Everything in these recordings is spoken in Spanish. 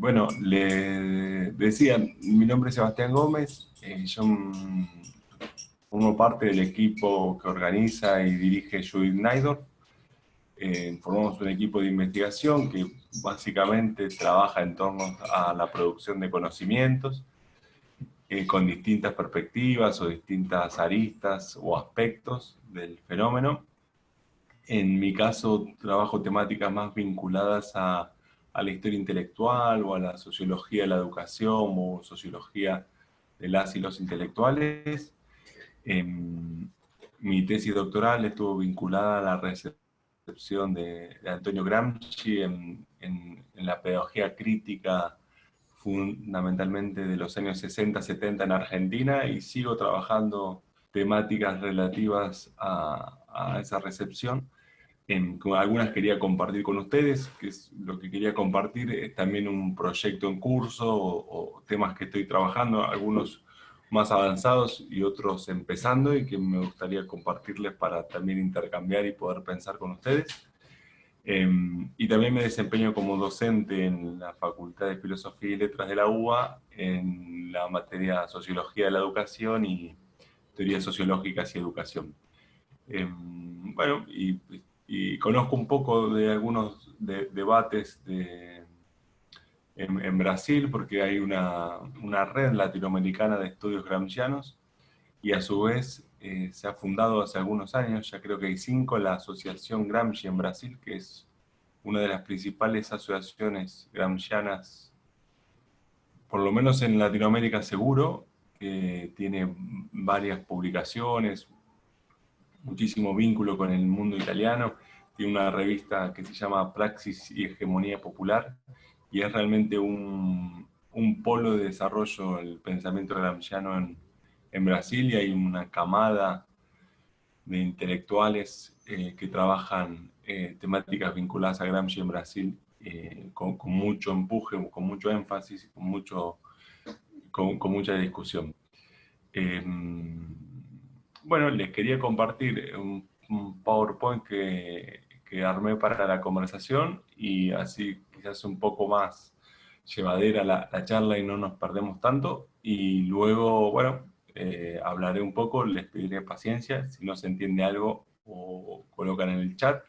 bueno, le decía, mi nombre es Sebastián Gómez, eh, yo formo parte del equipo que organiza y dirige Judith Naidor. Eh, formamos un equipo de investigación que básicamente trabaja en torno a la producción de conocimientos, eh, con distintas perspectivas o distintas aristas o aspectos del fenómeno. En mi caso trabajo temáticas más vinculadas a, a la historia intelectual o a la sociología de la educación o sociología de las y los intelectuales. Em, mi tesis doctoral estuvo vinculada a la recepción de, Antonio Gramsci en, la pedagogía crítica fundamentalmente de los años 60-70 en Argentina y sigo trabajando temáticas relativas a esa recepción. Algunas quería compartir con ustedes, que es lo que quería compartir es también un proyecto en curso o, o temas que estoy trabajando, algunos más avanzados y otros empezando y que me gustaría compartirles para también intercambiar y poder pensar con ustedes. Em, y también me desempeño como docente en la Facultad de Filosofía y Letras de la UBA en la materia Sociología de la Educación y Teorías Sociológicas y Educación. Em, bueno, y, conozco un poco de algunos debates de, en, Brasil, porque hay una, una, red latinoamericana de estudios gramscianos, y a su vez eh, se ha fundado hace algunos años, ya creo que hay cinco, la Asociación Gramsci en Brasil, que es una de las principales asociaciones gramscianas, por lo menos en Latinoamérica seguro, que tiene varias publicaciones, muchísimo vínculo con el mundo italiano, tiene una revista que se llama Praxis y Hegemonía Popular, y es realmente un, un polo de desarrollo el pensamiento gramsciano en, en Brasil y hay una camada de intelectuales eh, que trabajan eh, temáticas vinculadas a Gramsci en Brasil eh, con, mucho empuje, con mucho énfasis, con, mucho, con, con mucha discusión. Bueno, les quería compartir un, un PowerPoint que, armé para la conversación y así quizás un poco más llevadera la, la charla y no nos perdemos tanto. Y luego, bueno, eh, hablaré un poco, les pediré paciencia, si no se entiende algo o colocan en el chat,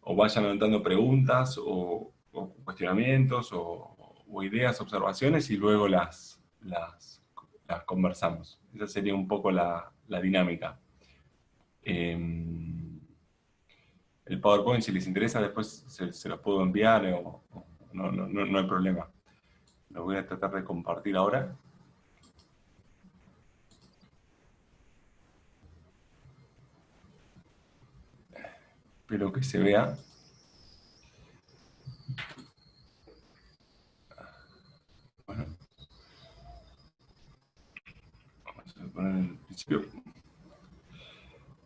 o vayan anotando preguntas o, cuestionamientos o, ideas, observaciones y luego las, las, las, conversamos. Esa sería un poco la, la dinámica. Em, el PowerPoint, si les interesa, después se, los puedo enviar, o, no, no, no, hay problema. Lo voy a tratar de compartir ahora. Espero que se vea. Bueno. Vamos a poner el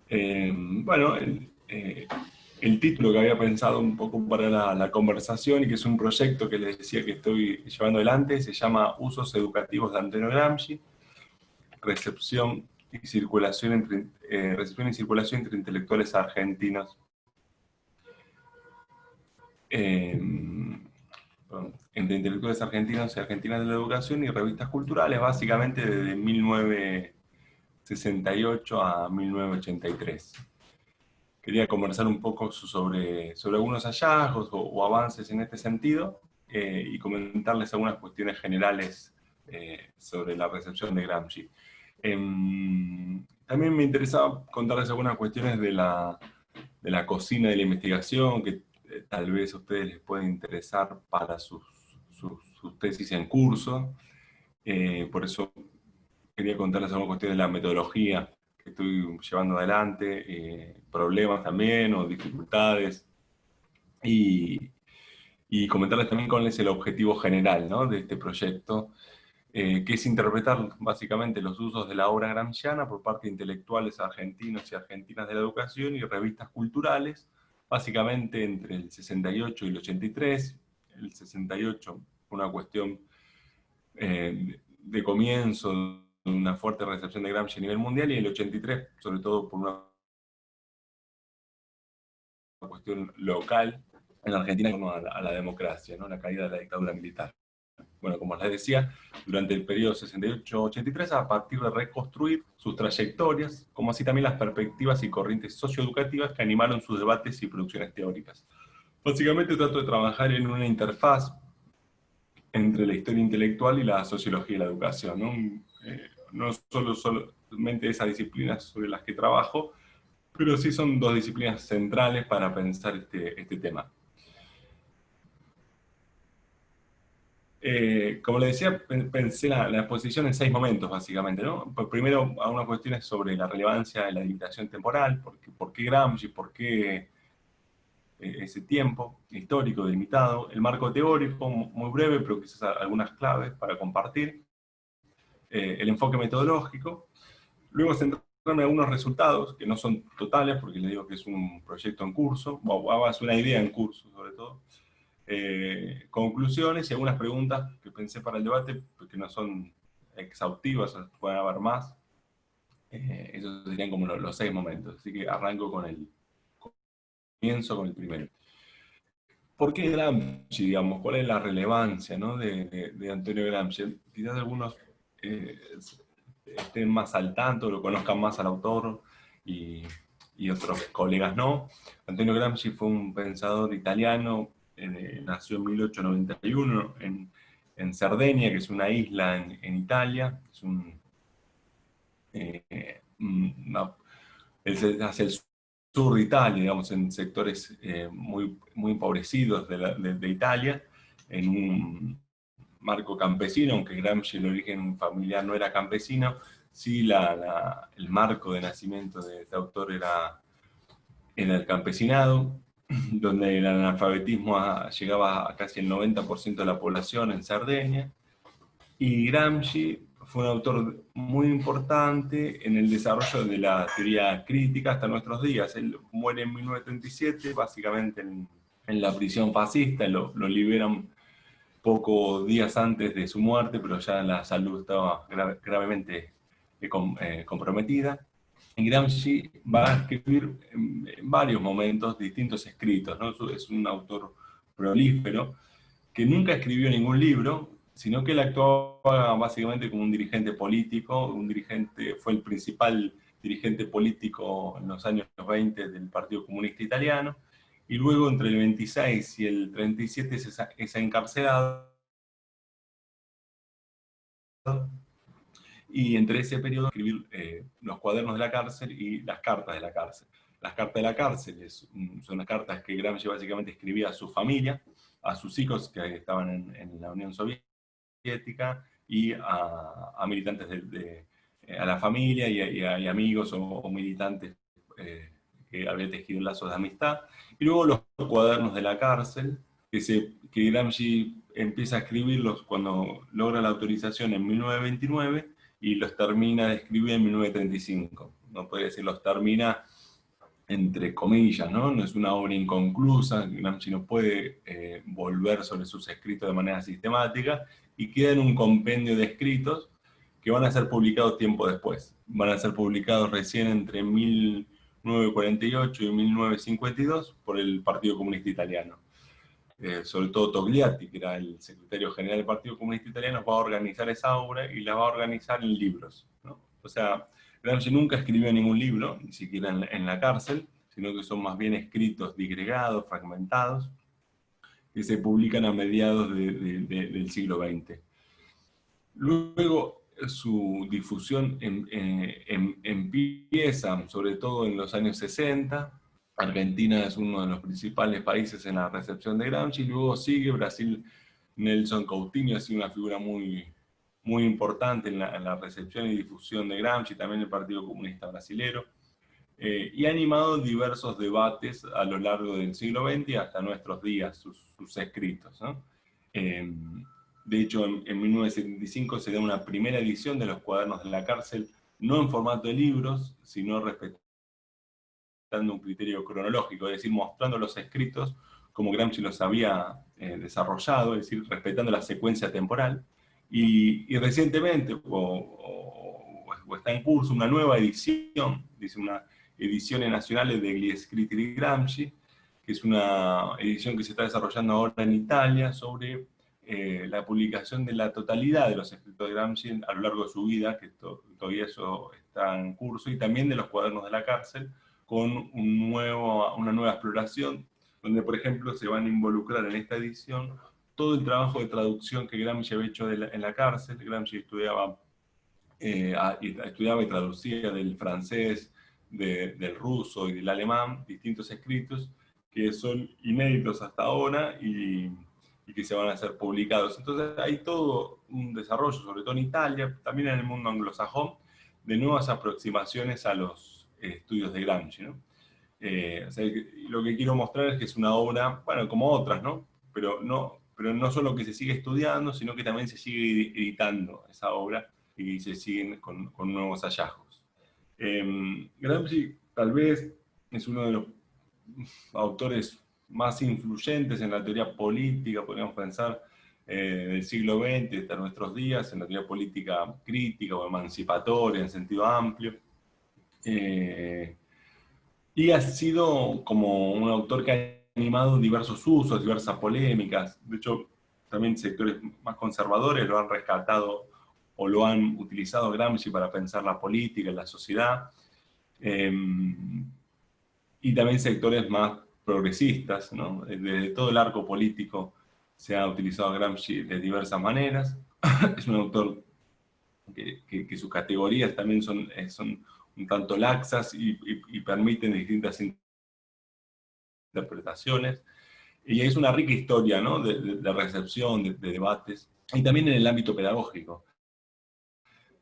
Eh, bueno, el, eh, el título que había pensado un poco para la, conversación y que es un proyecto que les decía que estoy llevando adelante, se llama Usos Educativos de Antonio Gramsci, recepción y circulación entre, eh, intelectuales argentinos. Entre intelectuales argentinos y argentinas de la educación y revistas culturales, básicamente desde 1968 a 1983 quería conversar un poco sobre, sobre algunos hallazgos o, avances en este sentido eh, y comentarles algunas cuestiones generales eh, sobre la recepción de Gramsci. Em, también me interesaba contarles algunas cuestiones de la, de la cocina de la investigación que eh, tal vez a ustedes les pueden interesar para sus, sus, sus tesis en curso. por eso quería contarles algunas cuestiones de la metodología que estoy llevando adelante, eh, problemas también o dificultades, y, comentarles también cuál es el objetivo general ¿no? de este proyecto, eh, que es interpretar básicamente los usos de la obra gramsciana por parte de intelectuales argentinos y argentinas de la educación y revistas culturales, básicamente entre el 68 y el 83, el 68 una cuestión eh, de comienzo una fuerte recepción de Gramsci a nivel mundial y en el 83, sobre todo por una cuestión local en Argentina como a la, democracia, ¿no? la caída de la dictadura militar. bueno, como les decía, durante el periodo 68-83, a partir de reconstruir sus trayectorias, como así también las perspectivas y corrientes socioeducativas que animaron sus debates y producciones teóricas. Básicamente trato de trabajar en una interfaz entre la historia intelectual y la sociología y la educación. Eh, no solo solamente esas disciplinas sobre las que trabajo, pero sí son dos disciplinas centrales para pensar este, este tema. Eh, como le decía, pensé la, exposición en seis momentos, básicamente. ¿no? Primero, algunas cuestiones sobre la relevancia de la limitación temporal, por qué, por qué Gramsci, por qué eh, ese tiempo histórico delimitado, el marco teórico, muy breve, pero quizás algunas claves para compartir, eh, el enfoque metodológico, luego centrarme en algunos resultados, que no son totales, porque les digo que es un proyecto en curso, o es una idea en curso sobre todo, eh, conclusiones y algunas preguntas que pensé para el debate, porque no son exhaustivas, pueden haber más. Eh, esos serían como los, seis momentos. Así que arranco con el comienzo con el primero. ¿Por qué Gramsci, digamos? ¿Cuál es la relevancia ¿no? de, de, Antonio Gramsci? Quizás algunos eh, estén más al tanto, lo conozcan más al autor y, y otros colegas no. Antonio Gramsci fue un pensador italiano eh, nació en 1891 en, en, Cerdeña, que es una isla en, Italia, es un, eh, hacia el sur de Italia, digamos, en sectores eh, muy, muy empobrecidos de, de, Italia, en un marco campesino, aunque Gramsci el origen familiar no era campesino, sí la, el marco de nacimiento de este autor era, era el campesinado, donde el analfabetismo llegaba a casi el 90% de la población en Cerdeña, y Gramsci fue un autor muy importante en el desarrollo de la teoría crítica hasta nuestros días. Él muere en 1937, básicamente en, la prisión fascista, lo, liberan pocos días antes de su muerte, pero ya la salud estaba gravemente eh, eh, comprometida. Gramsci va a escribir en, varios momentos distintos escritos, ¿no? es un autor prolífero, que nunca escribió ningún libro, sino que él actuaba básicamente como un dirigente político, un dirigente, fue el principal dirigente político en los años 20 del Partido Comunista Italiano, y luego entre el 26 y el 37 es encarcelado y entre ese periodo escribir eh, los cuadernos de la cárcel y las cartas de la cárcel. Las cartas de la cárcel son las cartas que Gramsci básicamente escribía a su familia, a sus hijos que estaban en, la Unión Soviética y a, militantes de, eh, a la familia y, a, amigos o, militantes eh, que habían tejido lazos de amistad. Y luego los cuadernos de la cárcel, que, se, que Gramsci empieza a escribirlos cuando logra la autorización en 1929, y los termina de escribir en 1935. No puede decir los termina entre comillas, ¿no? No es una obra inconclusa, Gramsci no puede eh, volver sobre sus escritos de manera sistemática, y queda en un compendio de escritos que van a ser publicados tiempo después. Van a ser publicados recién entre 1948 y 1952 por el Partido Comunista Italiano. Eh, sobre todo Togliatti, que era el secretario general del Partido Comunista Italiano, va a organizar esa obra y la va a organizar en libros. O sea, Gramsci nunca escribió ningún libro, ni siquiera en, la cárcel, sino que son más bien escritos digregados, fragmentados, que se publican a mediados del siglo XX. Luego, su difusión eh, em, empieza, sobre todo en los años 60, Argentina es uno de los principales países en la recepción de Gramsci, luego sigue Brasil, Nelson Coutinho ha sido una figura muy, muy importante en la, recepción y difusión de Gramsci, también el Partido Comunista Brasilero, eh, y ha animado diversos debates a lo largo del siglo XX hasta nuestros días, sus, escritos. Eh, de hecho, en, en 1975 se da una primera edición de los cuadernos de la cárcel, no en formato de libros, sino respecto dando un criterio cronológico, es decir, mostrando los escritos como Gramsci los había eh, desarrollado, es decir, respetando la secuencia temporal. Y, recientemente, o, está en curso, una nueva edición, dice una edición nacional de Gli Scritti di Gramsci, que es una edición que se está desarrollando ahora en Italia sobre eh, la publicación de la totalidad de los escritos de Gramsci a lo largo de su vida, que todavía eso está en curso, y también de los cuadernos de la cárcel, con un nuevo, una nueva exploración, donde por ejemplo se van a involucrar en esta edición todo el trabajo de traducción que Gramsci había hecho en la cárcel. Gramsci estudiaba, eh, estudiaba y traducía del francés, del ruso y del alemán, distintos escritos que son inéditos hasta ahora y, que se van a ser publicados. Entonces hay todo un desarrollo, sobre todo en Italia, también en el mundo anglosajón, de nuevas aproximaciones a los estudios de Gramsci. Eh, lo que quiero mostrar es que es una obra, bueno, como otras, ¿no? Pero no, pero no solo que se sigue estudiando, sino que también se sigue editando esa obra y se siguen con, nuevos hallazgos. Eh, Gramsci tal vez es uno de los autores más influyentes en la teoría política, podríamos pensar, eh, del siglo XX hasta nuestros días, en la teoría política crítica o emancipatoria en sentido amplio. Eh, y ha sido como un autor que ha animado diversos usos, diversas polémicas. De hecho, también sectores más conservadores lo han rescatado o lo han utilizado Gramsci para pensar la política la sociedad. Eh, y también sectores más progresistas. Desde todo el arco político se ha utilizado a Gramsci de diversas maneras. es un autor que, sus categorías también son, eh, son un tanto laxas y, permiten distintas interpretaciones. Y es una rica historia de, recepción, de, de, debates, y también en el ámbito pedagógico.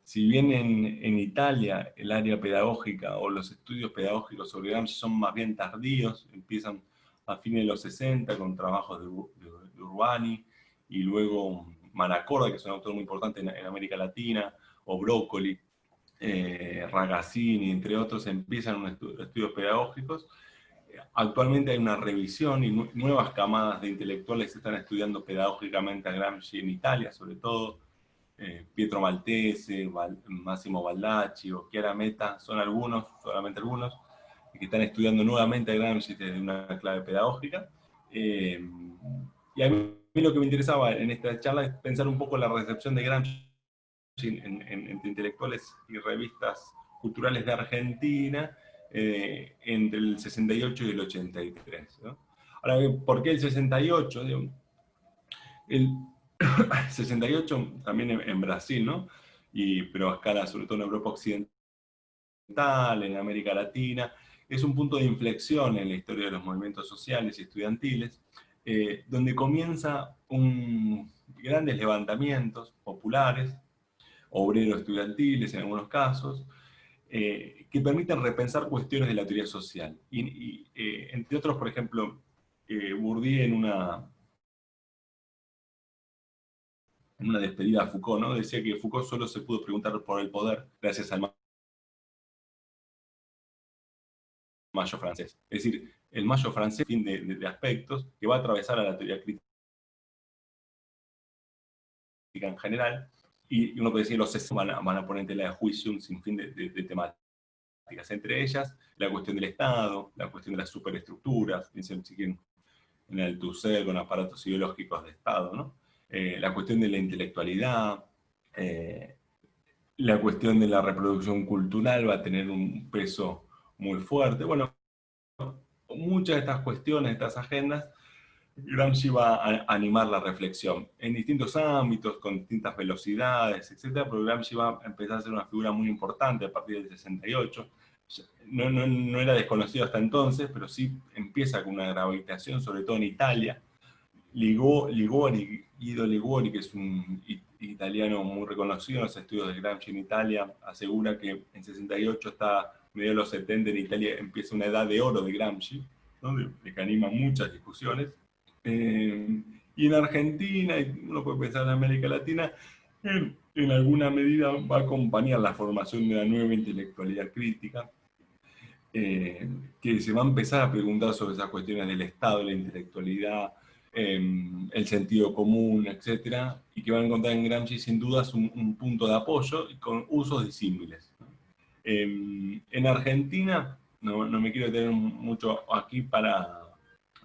Si bien en, Italia el área pedagógica o los estudios pedagógicos sobre Gramsci son más bien tardíos, empiezan a fines de los 60 con trabajos de, Urbani, y luego Manacorda, que es un autor muy importante en, América Latina, o Broccoli, eh, Ragazzini, entre otros, empiezan estudios pedagógicos. Actualmente hay una revisión y nuevas camadas de intelectuales están estudiando pedagógicamente a Gramsci en Italia, sobre todo, eh, Pietro Maltese, Máximo Baldacci o Chiara Meta, son algunos, solamente algunos, que están estudiando nuevamente a Gramsci desde una clave pedagógica. Eh, y a mí, lo que me interesaba en esta charla es pensar un poco la recepción de Gramsci entre intelectuales y revistas culturales de Argentina eh, entre el 68 y el 83. Ahora, ¿por qué el 68? El, 68 también en, Brasil, ¿no? Y, pero a escala sobre todo en Europa Occidental, en América Latina, es un punto de inflexión en la historia de los movimientos sociales y estudiantiles, eh, donde comienza un, grandes levantamientos populares, obreros estudiantiles en algunos casos, eh, que permiten repensar cuestiones de la teoría social. Eh, entre otros, por ejemplo, Bourdieu en una, en una despedida a Foucault, ¿no? Decía que Foucault solo se pudo preguntar por el poder gracias al mayo francés. Es decir, el mayo francés, fin de, aspectos, que va a atravesar a la teoría crítica en general, y uno puede decir, los sesos van van a poner en tela de juicio un sinfín de, de, temáticas, entre ellas la cuestión del Estado, la cuestión de las superestructuras, piensen si quieren en el Tusser con aparatos ideológicos de Estado, ¿no? Eh, la cuestión de la intelectualidad, eh, la cuestión de la reproducción cultural va a tener un peso muy fuerte. Bueno, muchas de estas cuestiones, estas agendas, Gramsci va a animar la reflexión en distintos ámbitos, con distintas velocidades, etc. Pero Gramsci va a empezar a ser una figura muy importante a partir del 68. No, no, no era desconocido hasta entonces, pero sí empieza con una gravitación, sobre todo en Italia, Ligori, Guido Ligori, que es un italiano muy reconocido en los estudios de Gramsci en Italia, asegura que en 68 está medio de los 70 en Italia empieza una edad de oro de Gramsci, de, que anima muchas discusiones. Eh, y en Argentina, y uno puede pensar en América Latina, en, en, alguna medida va a acompañar la formación de la nueva intelectualidad crítica, eh, que se va a empezar a preguntar sobre esas cuestiones del Estado, la intelectualidad, el sentido común, etcétera, y que van a encontrar en Gramsci sin dudas un, punto de apoyo con usos disímiles. Em, en Argentina, no, me quiero detener mucho aquí para,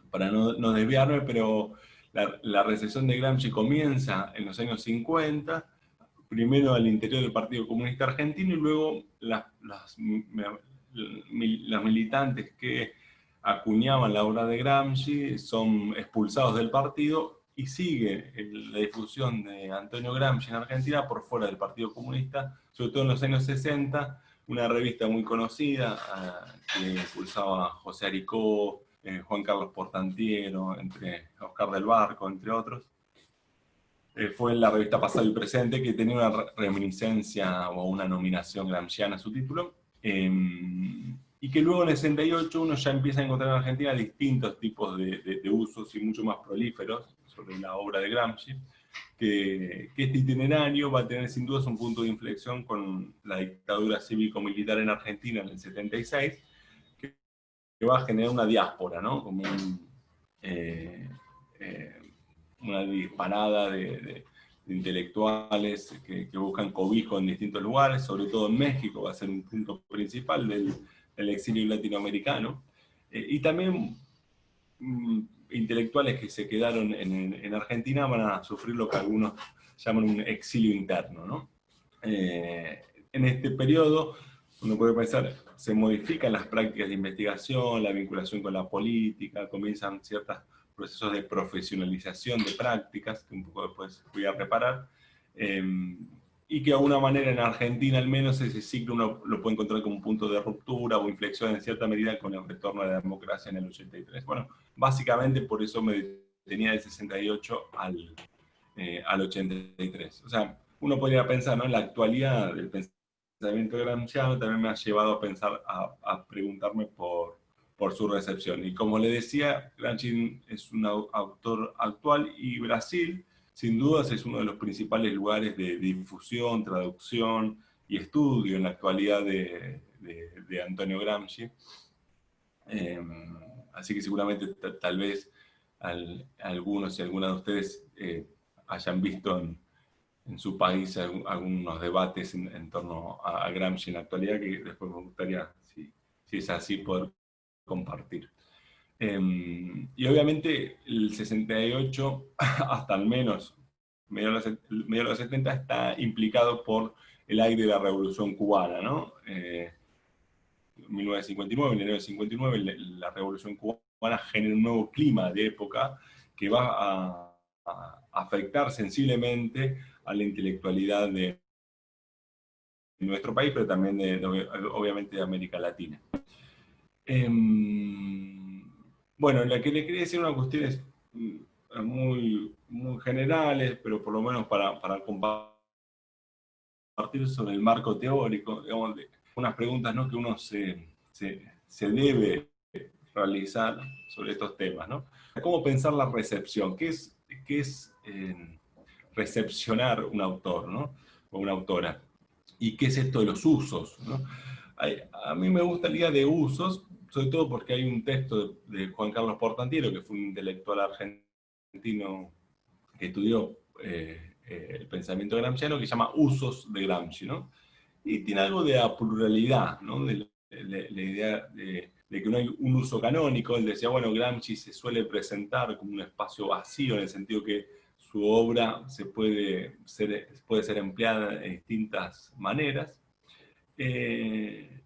para no, desviarme, pero la, recepción de Gramsci comienza en los años 50, primero al interior del Partido Comunista Argentino y luego las, las, militantes que acuñaban la obra de Gramsci son expulsados del partido y sigue la difusión de Antonio Gramsci en Argentina por fuera del Partido Comunista, sobre todo en los años 60, una revista muy conocida ah, que impulsaba José Aricó, eh, Juan Carlos Portantiero, entre Oscar del Barco, entre otros. Eh, fue la revista Pasado y Presente que tenía una reminiscencia o una nominación gramsciana a su título. Y que luego en el 68 uno ya empieza a encontrar en Argentina distintos tipos de, usos y mucho más prolíferos sobre la obra de Gramsci, que, que, este itinerario va a tener sin duda un punto de inflexión con la dictadura cívico-militar en Argentina en el 76, va a generar una diáspora, ¿no? Como eh, eh, una disparada de, intelectuales que, buscan cobijo en distintos lugares, sobre todo en México, va a ser un punto principal del, exilio latinoamericano, eh, y también mm, intelectuales que se quedaron en, Argentina van a sufrir lo que algunos llaman un exilio interno, ¿no? en este periodo uno puede pensar, se modifican las prácticas de investigación, la vinculación con la política, comienzan ciertos procesos de profesionalización de prácticas, que un poco después voy a preparar, em, y que de alguna manera en Argentina al menos ese ciclo uno lo puede encontrar como un punto de ruptura o inflexión en cierta medida con el retorno de la democracia en el 83. Bueno, básicamente por eso me detenía del 68 al, eh, al 83. O sea, uno podría pensar ¿no? la actualidad del pensamiento gramsciano también me ha llevado a pensar, a, preguntarme por, por, su recepción. Y como le decía, Gramsci es un autor actual y Brasil, sin dudas, es uno de los principales lugares de difusión, traducción y estudio en la actualidad de, Antonio Gramsci. Em, así que seguramente tal vez algunos y algunas de ustedes eh, hayan visto en, en su país algunos debates en, torno a, Gramsci en la actualidad que después me gustaría, si, si es así, poder compartir. Em, y obviamente el 68, hasta al menos medio de, los, 70, está implicado por el aire de la Revolución Cubana, ¿no? Eh, 1959, en enero de 59, la Revolución Cubana genera un nuevo clima de época que va a afectar sensiblemente a la intelectualidad de nuestro país, pero también de, obviamente de América Latina. Em, bueno, la que le quería decir una cuestiones mm, muy, muy generales, pero por lo menos para, para compartir sobre el marco teórico, digamos, unas preguntas ¿no? que uno se, se, se, debe realizar sobre estos temas. ¿no? ¿Cómo pensar la recepción? ¿Qué es, qué es eh, recepcionar un autor, ¿no? O una autora. ¿Y qué es esto de los usos? A mí me gusta el día de usos, sobre todo porque hay un texto de Juan Carlos Portantiero, que fue un intelectual argentino que estudió eh, eh, el pensamiento gramsciano, que se llama Usos de Gramsci, ¿no? Y tiene algo de la pluralidad, ¿no? De, la idea de, que no hay un uso canónico. Él decía, bueno, Gramsci se suele presentar como un espacio vacío, en el sentido que su obra se puede ser, puede ser empleada de distintas maneras, eh,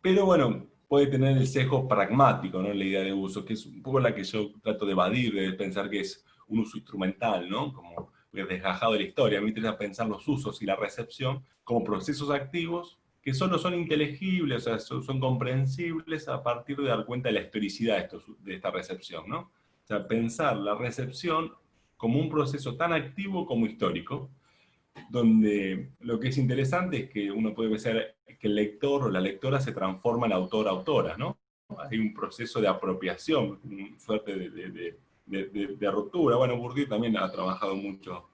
pero bueno, puede tener el sesgo pragmático, ¿no? la idea de uso, que es un poco la que yo trato de evadir, de pensar que es un uso instrumental, ¿no? como desgajado de la historia. A mí me interesa pensar los usos y la recepción como procesos activos que solo son inteligibles, o sea, son, comprensibles a partir de dar cuenta de la historicidad de, de esta recepción. ¿no? O sea, pensar la recepción como un proceso tan activo como histórico, donde lo que es interesante es que uno puede pensar que el lector o la lectora se transforma en autor-autora, ¿no? Hay un proceso de apropiación, una suerte de, ruptura. Bueno, Bourdieu también ha trabajado mucho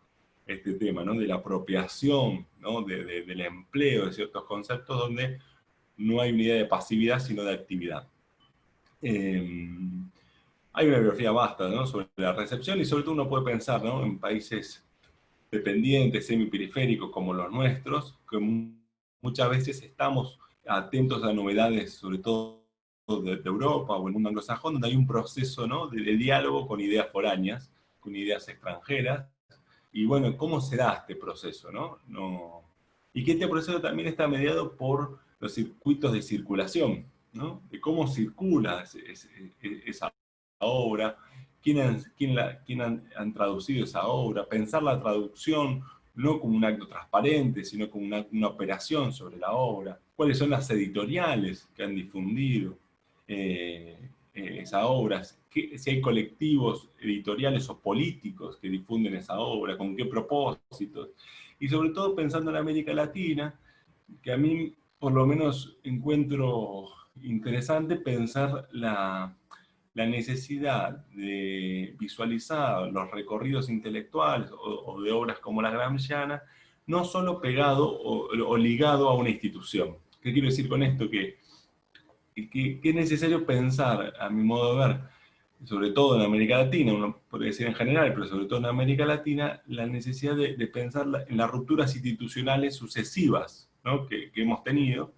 este tema, ¿no? De la apropiación, ¿no? del empleo de ciertos conceptos donde no hay una idea de pasividad, sino de actividad. Em, hay una biografía vasta ¿no? sobre la recepción y sobre todo uno puede pensar ¿no? en países dependientes, semiperiféricos como los nuestros, que muchas veces estamos atentos a novedades, sobre todo de, Europa o el mundo anglosajón, donde hay un proceso ¿no? de, diálogo con ideas foráneas, con ideas extranjeras. Y bueno, ¿cómo será este proceso? ¿no? No, y que este proceso también está mediado por los circuitos de circulación, ¿no? de cómo circula esa obra, quién, han, traducido esa obra, pensar la traducción no como un acto transparente, sino como una, una operación sobre la obra, cuáles son las editoriales que han difundido eh, eh, esa obra, si hay colectivos editoriales o políticos que difunden esa obra, con qué propósitos, y sobre todo pensando en América Latina, que a mí por lo menos encuentro interesante pensar la, la necesidad de visualizar los recorridos intelectuales o, de obras como la Gramsciana, no solo pegado o, ligado a una institución. ¿Qué quiero decir con esto? Que, que, es necesario pensar, a mi modo de ver, sobre todo en América Latina, uno puede decir en general, pero sobre todo en América Latina, la necesidad de, pensar en las rupturas institucionales sucesivas que, que hemos tenido,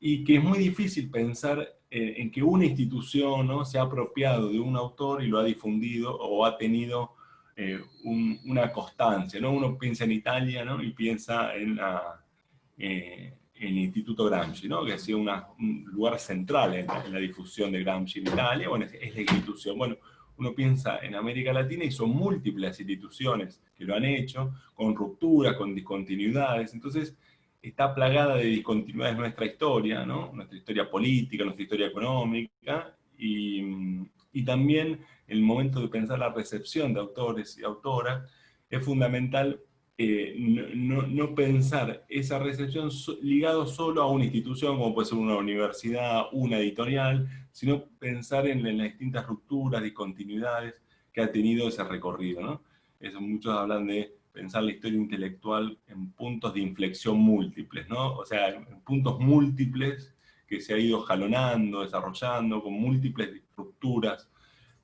y que es muy difícil pensar eh, en que una institución ¿no? se ha apropiado de un autor y lo ha difundido o ha tenido eh, una constancia. ¿no? Uno piensa en Italia ¿no? y piensa en, eh, el Instituto Gramsci, ¿no? que ha sido un lugar central en la, difusión de Gramsci en Italia, bueno, es, la institución. Bueno, uno piensa en América Latina y son múltiples instituciones que lo han hecho, con rupturas, con discontinuidades, entonces está plagada de discontinuidades nuestra historia, ¿no? nuestra historia política, nuestra historia económica, y, también el momento de pensar la recepción de autores y autoras, es fundamental eh, no, no, pensar esa recepción ligado solo a una institución, como puede ser una universidad, una editorial, sino pensar en, en las distintas rupturas, discontinuidades que ha tenido ese recorrido. ¿no? Muchos hablan de pensar la historia intelectual en puntos de inflexión múltiples, ¿no? O sea, en puntos múltiples que se ha ido jalonando, desarrollando, con múltiples rupturas,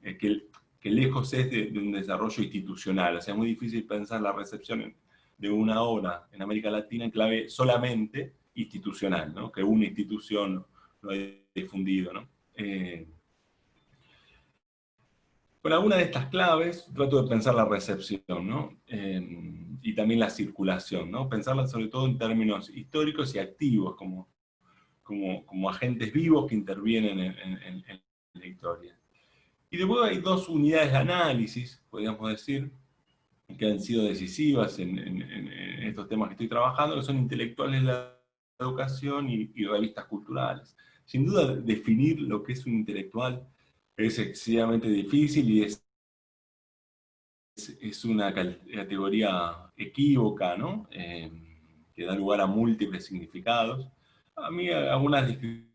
eh, que, que, lejos es de, un desarrollo institucional. O sea, es muy difícil pensar la recepción de una obra en América Latina en clave solamente institucional, ¿no? Que una institución lo haya difundido, ¿no? Eh, con alguna de estas claves trato de pensar la recepción, ¿no? y también la circulación, ¿no? Pensarla sobre todo en términos históricos y activos, como, como, como agentes vivos que intervienen en, la historia. Y después hay dos unidades de análisis, podríamos decir, que han sido decisivas en, estos temas que estoy trabajando, que son intelectuales de la educación y, y revistas culturales. Sin duda, definir lo que es un intelectual es excesivamente difícil y es, es, una categoría equívoca, ¿no? Eh, que da lugar a múltiples significados. A mí algunas descripciones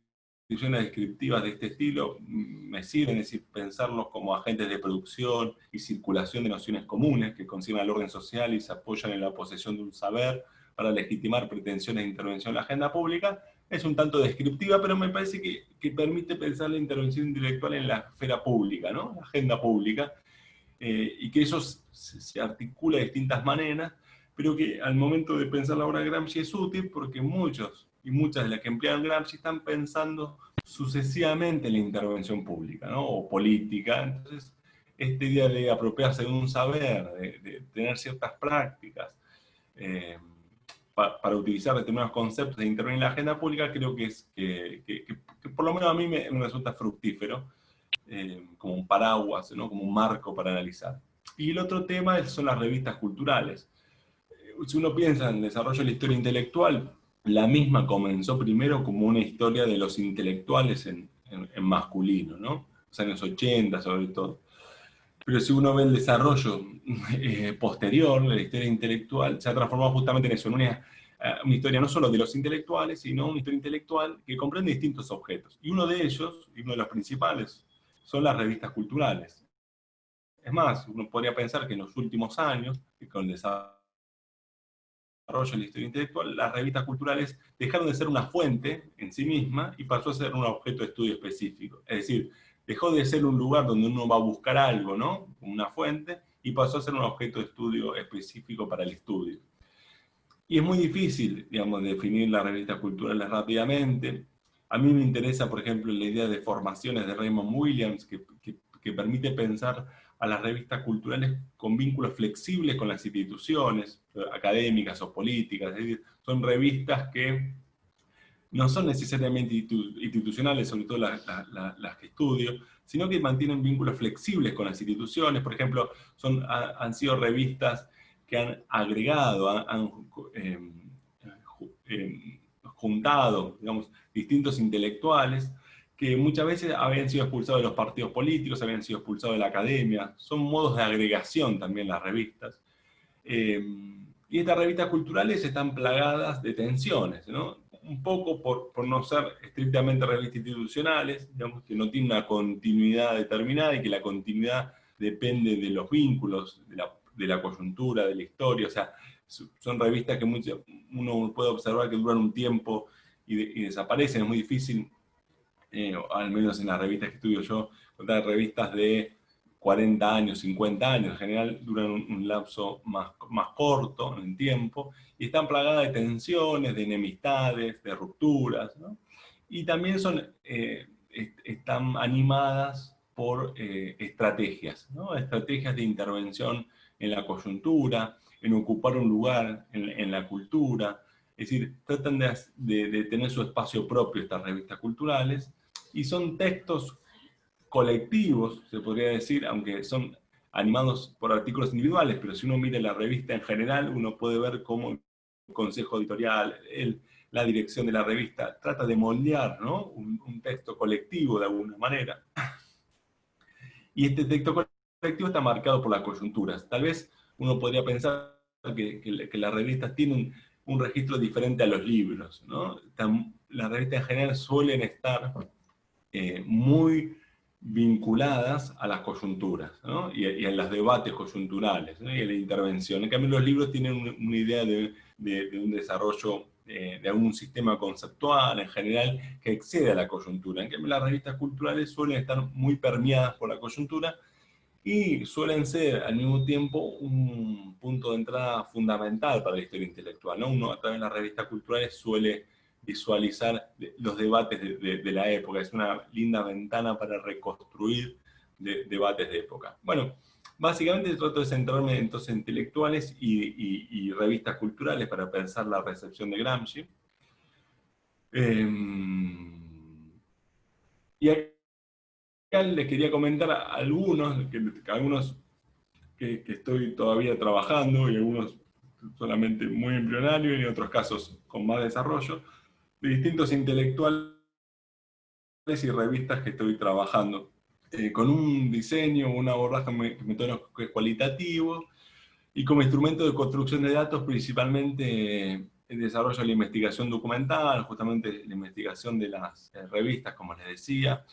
descriptivas de este estilo me sirven, es decir, pensarlos como agentes de producción y circulación de nociones comunes que conciben al orden social y se apoyan en la posesión de un saber para legitimar pretensiones de intervención en la agenda pública, es un tanto descriptiva, pero me parece que, permite pensar la intervención intelectual en la esfera pública, ¿no? la agenda pública, eh, y que eso se, articula de distintas maneras, pero que al momento de pensar la obra de Gramsci es útil porque muchos y muchas de las que emplean Gramsci están pensando sucesivamente en la intervención pública ¿no? o política. Entonces, este idea de apropiarse de un saber, de, tener ciertas prácticas, eh, para, utilizar determinados conceptos e intervenir en la agenda pública, creo que es que, por lo menos a mí me, resulta fructífero, eh, como un paraguas, ¿no? como un marco para analizar. Y el otro tema son las revistas culturales. Eh, si uno piensa en el desarrollo de la historia intelectual, la misma comenzó primero como una historia de los intelectuales en, masculino, ¿no? Los años 80 sobre todo. Pero si uno ve el desarrollo eh, posterior la historia intelectual, se ha transformado justamente en eso, en una, eh, una, historia no solo de los intelectuales, sino una historia intelectual que comprende distintos objetos. Y uno de ellos, y uno de los principales, son las revistas culturales. Es más, uno podría pensar que en los últimos años, con el desarrollo de la historia intelectual, las revistas culturales dejaron de ser una fuente en sí misma y pasó a ser un objeto de estudio específico. Es decir, dejó de ser un lugar donde uno va a buscar algo, ¿no? Una fuente, y pasó a ser un objeto de estudio específico para el estudio. Y es muy difícil, digamos, definir las revistas culturales rápidamente. A mí me interesa, por ejemplo, la idea de formaciones de Raymond Williams, que, permite pensar a las revistas culturales con vínculos flexibles con las instituciones académicas o políticas, es decir, son revistas que no son necesariamente institucionales, sobre todo las, que estudio, sino que mantienen vínculos flexibles con las instituciones, por ejemplo, son, han sido revistas que han agregado, han, em, em, juntado, digamos, distintos intelectuales, que muchas veces habían sido expulsados de los partidos políticos, habían sido expulsados de la academia, son modos de agregación también las revistas. Em, y estas revistas culturales están plagadas de tensiones, ¿no? Un poco por, por, no ser estrictamente revistas institucionales, digamos, que no tienen una continuidad determinada y que la continuidad depende de los vínculos, de la, de la coyuntura, de la historia, o sea, son revistas que uno puede observar que duran un tiempo y, desaparecen, es muy difícil, eh, al menos en las revistas que estudio yo, contar revistas de 40 años, 50 años, en general duran un, lapso más, más corto en tiempo, y están plagadas de tensiones, de enemistades, de rupturas, ¿no? y también son, eh, están animadas por eh, estrategias, ¿no? estrategias de intervención en la coyuntura, en ocupar un lugar en, la cultura, es decir, tratan de, de, tener su espacio propio estas revistas culturales, y son textos colectivos, se podría decir, aunque son animados por artículos individuales, pero si uno mira la revista en general, uno puede ver cómo el consejo editorial, el, la dirección de la revista, trata de moldear ¿no? un, texto colectivo de alguna manera. Y este texto colectivo está marcado por las coyunturas. Tal vez uno podría pensar que, que, las revistas tienen un registro diferente a los libros. ¿no? Las revistas en general suelen estar eh, muy vinculadas a las coyunturas, ¿no? y, a, los debates coyunturales, y a la intervención. En cambio, los libros tienen una idea de, un desarrollo eh, de algún sistema conceptual en general que excede a la coyuntura. En cambio, las revistas culturales suelen estar muy permeadas por la coyuntura y suelen ser al mismo tiempo un punto de entrada fundamental para la historia intelectual. ¿no? Uno a través de las revistas culturales suele visualizar los debates de, la época. Es una linda ventana para reconstruir debates de época. Bueno, básicamente trato de centrarme en intelectuales y, revistas culturales para pensar la recepción de Gramsci. Em, y acá les quería comentar algunos, que, algunos que, que estoy todavía trabajando, y algunos solamente muy embrionario, y en otros casos con más desarrollo, distintos intelectuales y revistas que estoy trabajando, eh, con un diseño, un abordaje metodológico cualitativo, y como instrumento de construcción de datos principalmente el desarrollo de la investigación documental, justamente la investigación de las eh, revistas, como les decía,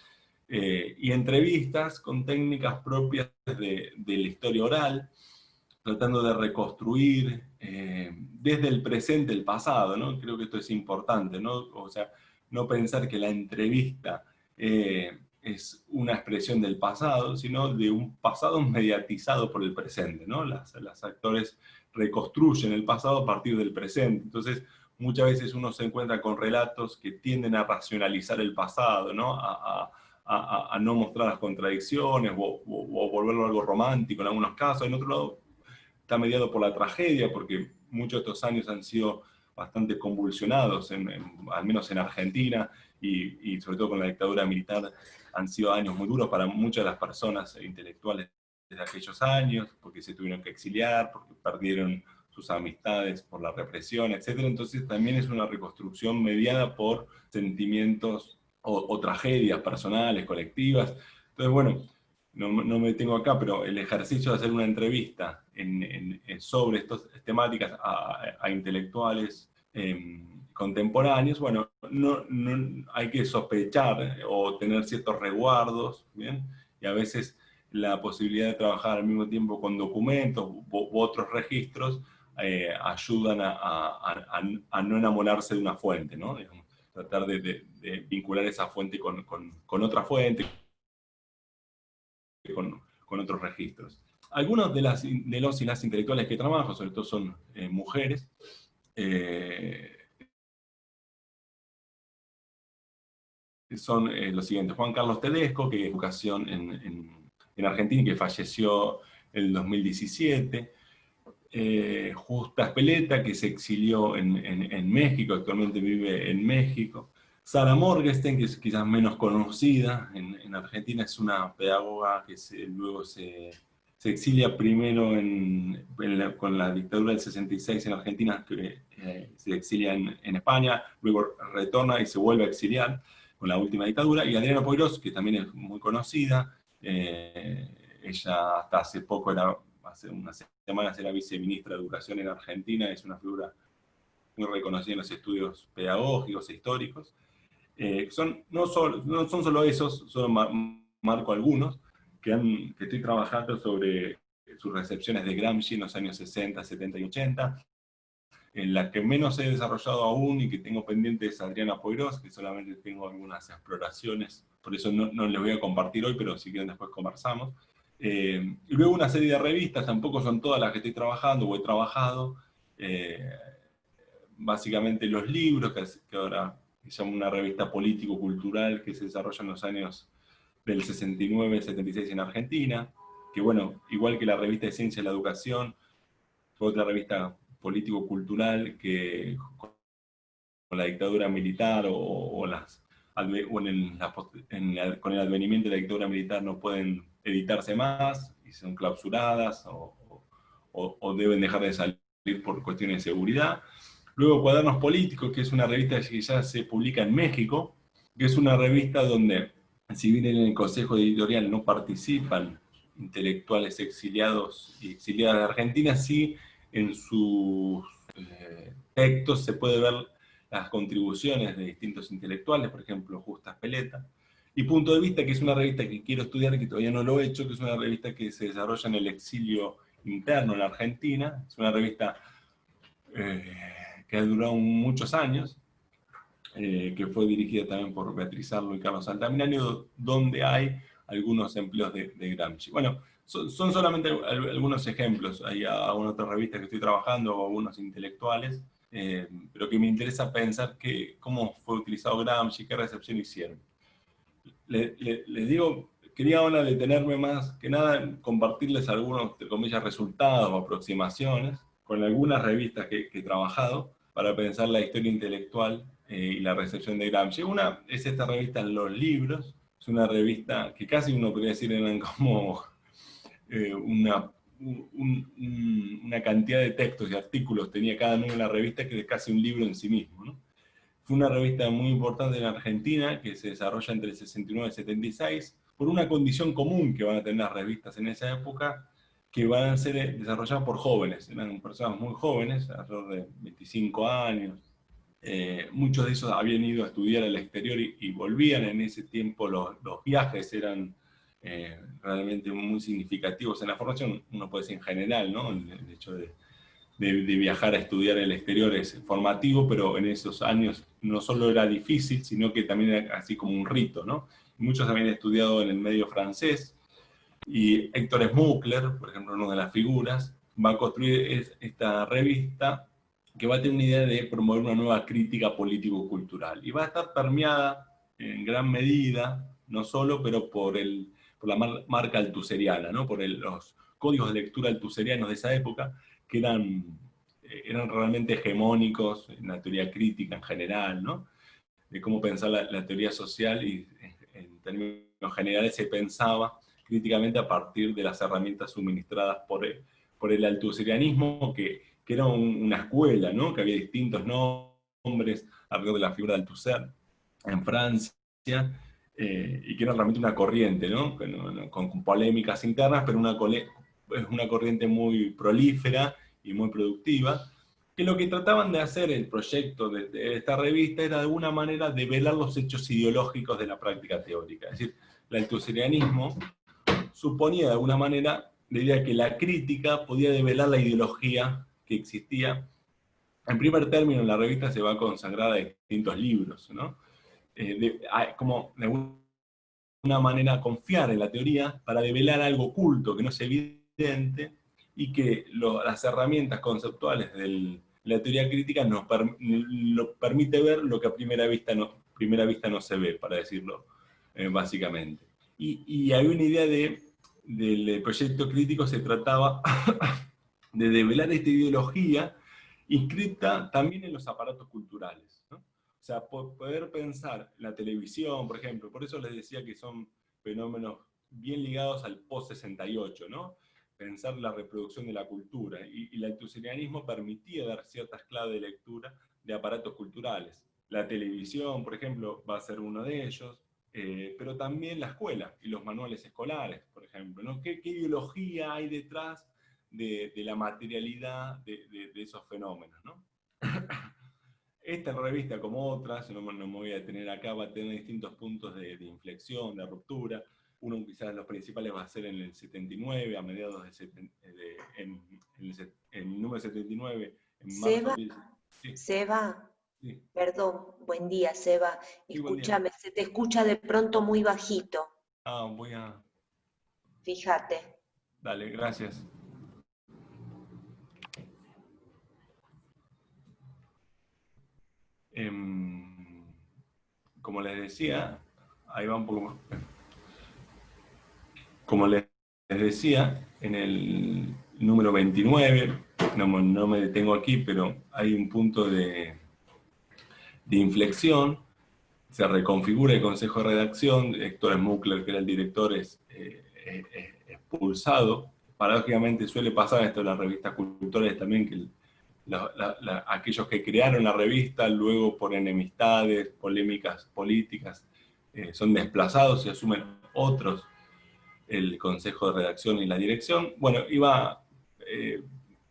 eh, y entrevistas con técnicas propias de la historia oral, tratando de reconstruir eh, desde el presente el pasado, ¿no? Creo que esto es importante, ¿no? O sea, no pensar que la entrevista eh, es una expresión del pasado, sino de un pasado mediatizado por el presente, ¿no? Las, actores reconstruyen el pasado a partir del presente. Entonces, muchas veces uno se encuentra con relatos que tienden a racionalizar el pasado, ¿no? A, no mostrar las contradicciones o, o, volverlo algo romántico en algunos casos. En otro lado, está mediado por la tragedia, porque muchos de estos años han sido bastante convulsionados, al menos en Argentina, y, sobre todo con la dictadura militar, han sido años muy duros para muchas de las personas intelectuales de aquellos años, porque se tuvieron que exiliar, porque perdieron sus amistades por la represión, etc. Entonces también es una reconstrucción mediada por sentimientos o, o tragedias personales, colectivas. Entonces, bueno, no, me tengo acá, pero el ejercicio de hacer una entrevista sobre estas temáticas a, intelectuales em, contemporáneos, bueno, no, hay que sospechar o tener ciertos resguardos, ¿bien? Y a veces la posibilidad de trabajar al mismo tiempo con documentos u, otros registros eh, ayudan a, no enamorarse de una fuente, ¿no? tratar de, vincular esa fuente con, con otra fuente, con, otros registros. Algunos de, las, de los y las intelectuales que trabajo, sobre todo son eh, mujeres, eh, son eh, los siguientes. Juan Carlos Tedesco, que es educación en, en Argentina y que falleció en el 2017. Eh, Justa Espeleta, que se exilió en, México, actualmente vive en México. Sara Morgenstern, que es quizás menos conocida, en, Argentina es una pedagoga que luego se, exilia primero con la dictadura del 66 en Argentina, que eh, se exilia en, España, luego retorna y se vuelve a exiliar con la última dictadura, y Adriana Poirós, que también es muy conocida, eh, ella hasta hace poco, era, hace unas semanas era viceministra de Educación en Argentina, es una figura muy reconocida en los estudios pedagógicos e históricos. Eh, son, no, solo, no son solo esos, solo marco algunos, que, que estoy trabajando sobre sus recepciones de Gramsci en los años 60, 70 y 80, en la que menos he desarrollado aún y que tengo pendiente es Adriana Poirós, que solamente tengo algunas exploraciones, por eso no, les voy a compartir hoy, pero si quieren después conversamos. Eh, y luego una serie de revistas, tampoco son todas las que estoy trabajando o he trabajado, eh, básicamente los libros, que, ahora se llama una revista político-cultural que se desarrolla en los años del 69-76 en Argentina, que bueno, igual que la revista de Ciencia de la Educación, fue otra revista político-cultural que con la dictadura militar o, las, con el advenimiento de la dictadura militar no pueden editarse más y son clausuradas o, deben dejar de salir por cuestiones de seguridad. Luego Cuadernos Políticos, que es una revista que ya se publica en México, que es una revista donde, si bien en el consejo editorial no participan intelectuales exiliados y exiliadas de Argentina, sí en sus eh, textos se puede ver las contribuciones de distintos intelectuales, por ejemplo, Justa Peleta, y Punto de Vista, que es una revista que quiero estudiar, que todavía no lo he hecho, que es una revista que se desarrolla en el exilio interno en Argentina, es una revista eh, que ha durado muchos años, eh, que fue dirigida también por Beatriz Arlo y Carlos Altamirano, donde hay algunos empleos de, de Gramsci. Bueno, son, solamente algunos ejemplos. Hay algunas otras revistas que estoy trabajando, o algunos intelectuales, eh, pero que me interesa pensar que, cómo fue utilizado Gramsci, qué recepción hicieron. les digo, quería ahora detenerme más que nada en compartirles algunos, de comillas, resultados o aproximaciones con algunas revistas que, he trabajado para pensar la historia intelectual eh, y la recepción de Gramsci. Una es esta revista Los Libros, es una revista que casi uno podría decir eran como eh, una, una cantidad de textos y artículos tenía cada número de la revista que es casi un libro en sí mismo. Fue una revista muy importante en Argentina que se desarrolla entre el 69 y el 76 por una condición común que van a tener las revistas en esa época que van a ser desarrolladas por jóvenes, eran personas muy jóvenes, alrededor de 25 años, eh, muchos de esos habían ido a estudiar al exterior y, volvían en ese tiempo, los, viajes eran eh, realmente muy significativos en la formación, uno puede decir en general, ¿no? el, hecho de, viajar a estudiar el exterior es formativo, pero en esos años no solo era difícil, sino que también era así como un rito. ¿no? Muchos habían estudiado en el medio francés, y Héctor Smukler, por ejemplo, una de las figuras, va a construir esta revista que va a tener una idea de promover una nueva crítica político-cultural. Y va a estar permeada en gran medida, no solo, pero por el por la marca altuseriana, ¿no? por los códigos de lectura altuserianos de esa época, que eran, eh, eran realmente hegemónicos en la teoría crítica en general, ¿no? de cómo pensar la, teoría social y en términos generales se pensaba críticamente a partir de las herramientas suministradas por el, por el altuserianismo, que, que era una escuela, ¿no? que había distintos nombres alrededor de la figura de Althusser en Francia, eh, y que era realmente una corriente, ¿no? con, polémicas internas, pero una, una corriente muy prolífera y muy productiva, que lo que trataban de hacer el proyecto de, esta revista era de alguna manera develar los hechos ideológicos de la práctica teórica. Es decir, el altuserianismo suponía de alguna manera la idea que la crítica podía develar la ideología existía. En primer término, la revista se va consagrada de distintos libros, ¿no? Eh, como de alguna manera confiar en la teoría para develar algo oculto que no es evidente y que las herramientas conceptuales de la teoría crítica nos lo permite ver lo que a primera vista no, primera vista no se ve, para decirlo eh, básicamente. Y, hay una idea de del proyecto crítico se trataba de develar esta ideología inscrita también en los aparatos culturales. O sea, poder pensar la televisión, por ejemplo, por eso les decía que son fenómenos bien ligados al post-68, ¿no? pensar la reproducción de la cultura, y, y el altuserianismo permitía dar ciertas claves de lectura de aparatos culturales. La televisión, por ejemplo, va a ser uno de ellos, eh, pero también la escuela y los manuales escolares, por ejemplo. ¿no? ¿Qué, ideología hay detrás de, la materialidad de, esos fenómenos? ¿no? Esta revista, como otras, no, me voy a detener acá, va a tener distintos puntos de, inflexión, de ruptura. Uno quizás los principales va a ser en el 79, a mediados de, en, el, número 79, en marzo. Seba, Perdón, buen día, Seba. Escúchame, se te escucha de pronto muy bajito. Ah, voy a... Fíjate. Dale, gracias. Em, como les decía, ahí va un poco más. Como les decía, en el número 29, no me detengo aquí, pero hay un punto de, de inflexión, se reconfigura el consejo de redacción, Héctor Smukler, que era el director, es eh, expulsado. Paradójicamente suele pasar esto en las revistas culturales también, que aquellos que crearon la revista, luego por enemistades, polémicas políticas, eh, son desplazados y asumen otros el consejo de redacción y la dirección. Bueno, iba eh,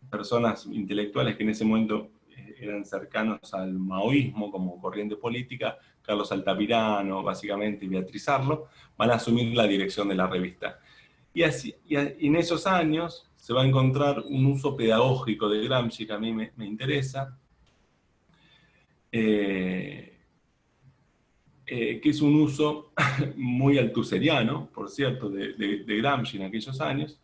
personas intelectuales que en ese momento eran cercanos al maoísmo como corriente política, Carlos Altamirano, básicamente, y Beatriz Arlo, van a asumir la dirección de la revista. Y, así, en esos años se va a encontrar un uso pedagógico de Gramsci que a mí me, interesa, eh, eh, que es un uso muy altuseriano, por cierto, de, Gramsci en aquellos años,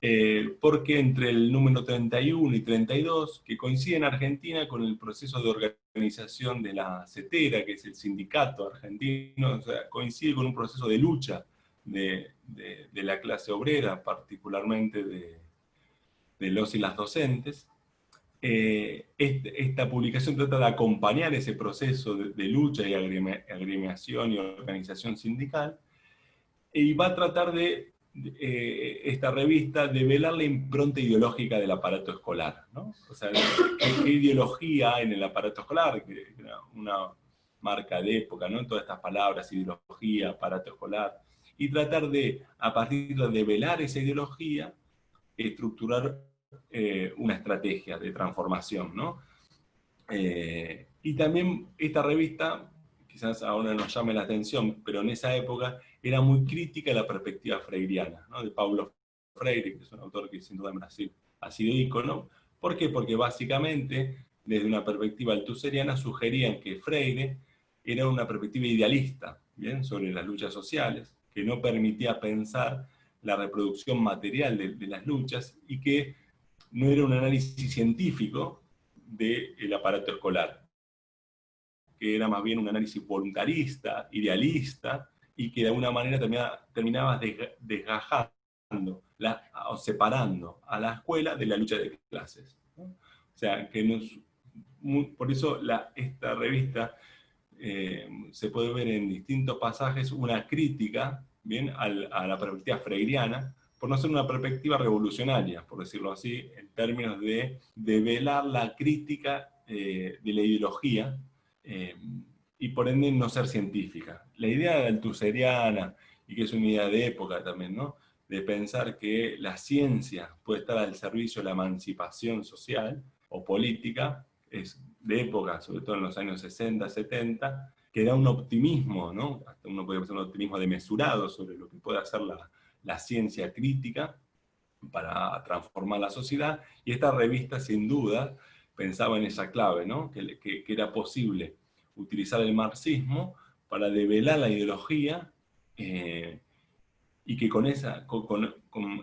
eh, porque entre el número 31 y 32, que coincide en Argentina con el proceso de organización de la CETERA, que es el sindicato argentino, coincide con un proceso de lucha de, la clase obrera, particularmente de, los y las docentes. Eh, este, esta publicación trata de acompañar ese proceso de, lucha y agremiación y organización sindical, y va a tratar de eh, esta revista develar la impronta ideológica del aparato escolar. ¿no? O sea, ¿qué, ideología en el aparato escolar? Una marca de época, ¿no? Todas estas palabras, ideología, aparato escolar. Y tratar de, a partir de develar esa ideología, estructurar eh, una estrategia de transformación, ¿no? Eh, y también esta revista, quizás ahora nos llame la atención, pero en esa época era muy crítica a la perspectiva freiriana, de Paulo Freire, que es un autor que sin duda en Brasil ha sido ícono. ¿Por qué? Porque básicamente, desde una perspectiva altuseriana, sugerían que Freire era una perspectiva idealista, ¿bien? sobre las luchas sociales, que no permitía pensar la reproducción material de, las luchas y que no era un análisis científico del aparato escolar, que era más bien un análisis voluntarista, idealista, y que de alguna manera terminaba, desgajando o separando a la escuela de la lucha de clases. O sea, que por eso la, esta revista eh, se puede ver en distintos pasajes una crítica bien, a la perspectiva freiriana, por no ser una perspectiva revolucionaria, por decirlo así, en términos de, velar la crítica eh, de la ideología, eh, y por ende no ser científica. La idea de altuseriana, y que es una idea de época también, ¿no? de pensar que la ciencia puede estar al servicio de la emancipación social o política, es de época, sobre todo en los años 60, 70, que da un optimismo, ¿no? uno puede pensar un optimismo demesurado sobre lo que puede hacer la, la ciencia crítica para transformar la sociedad, y esta revista sin duda pensaba en esa clave, ¿no? que, que, era posible utilizar el marxismo para develar la ideología eh, y que con, esa, con,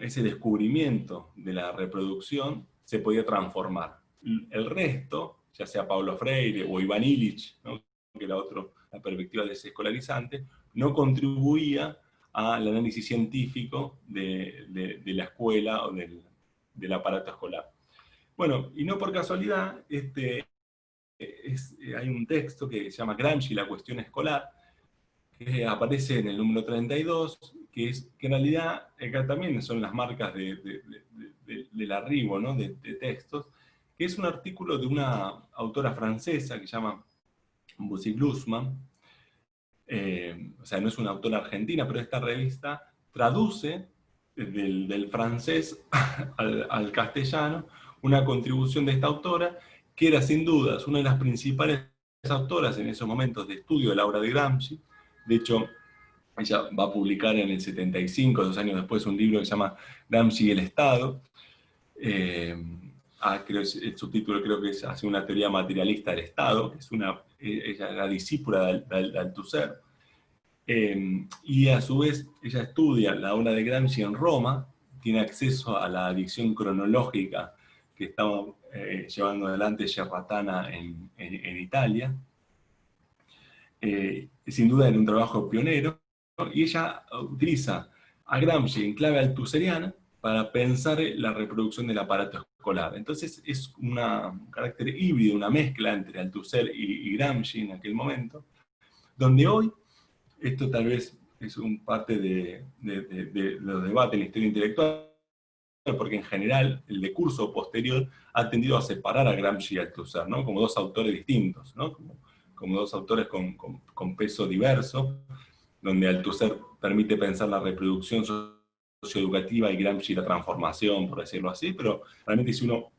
ese descubrimiento de la reproducción se podía transformar. El resto, ya sea Pablo Freire o Iván Illich, que era otro, la perspectiva desescolarizante, no contribuía al análisis científico de, la escuela o del, aparato escolar. Bueno, y no por casualidad, este, hay un texto que se llama Gramsci, la cuestión escolar, que aparece en el número 32, que, es, que en realidad acá también son las marcas del arribo ¿no? de, textos, que es un artículo de una autora francesa que se llama Bussy Glusman, eh, o sea, no es una autora argentina, pero esta revista traduce del, francés al, castellano una contribución de esta autora, que era sin dudas una de las principales autoras en esos momentos de estudio de la obra de Gramsci. De hecho, ella va a publicar en el 75, dos años después, un libro que se llama Gramsci y el Estado. Eh, ah, creo, el subtítulo creo que es Hace una teoría materialista del Estado, que es una ella era discípula de, Althusser, eh, y a su vez ella estudia la obra de Gramsci en Roma, tiene acceso a la adicción cronológica que estaba eh, llevando adelante Gerratana en, Italia, eh, sin duda en un trabajo pionero, y ella utiliza a Gramsci en clave altuseriana para pensar la reproducción del aparato escolar. Entonces es un carácter híbrido, una mezcla entre Althusser y, Gramsci en aquel momento, donde hoy, esto tal vez es un parte de, los debates en la historia intelectual, porque en general el decurso posterior ha tendido a separar a Gramsci y Althusser, ¿no? como dos autores distintos, ¿no? como, dos autores con, con, peso diverso, donde Althusser permite pensar la reproducción socioeducativa y Gramsci la transformación, por decirlo así, pero realmente si uno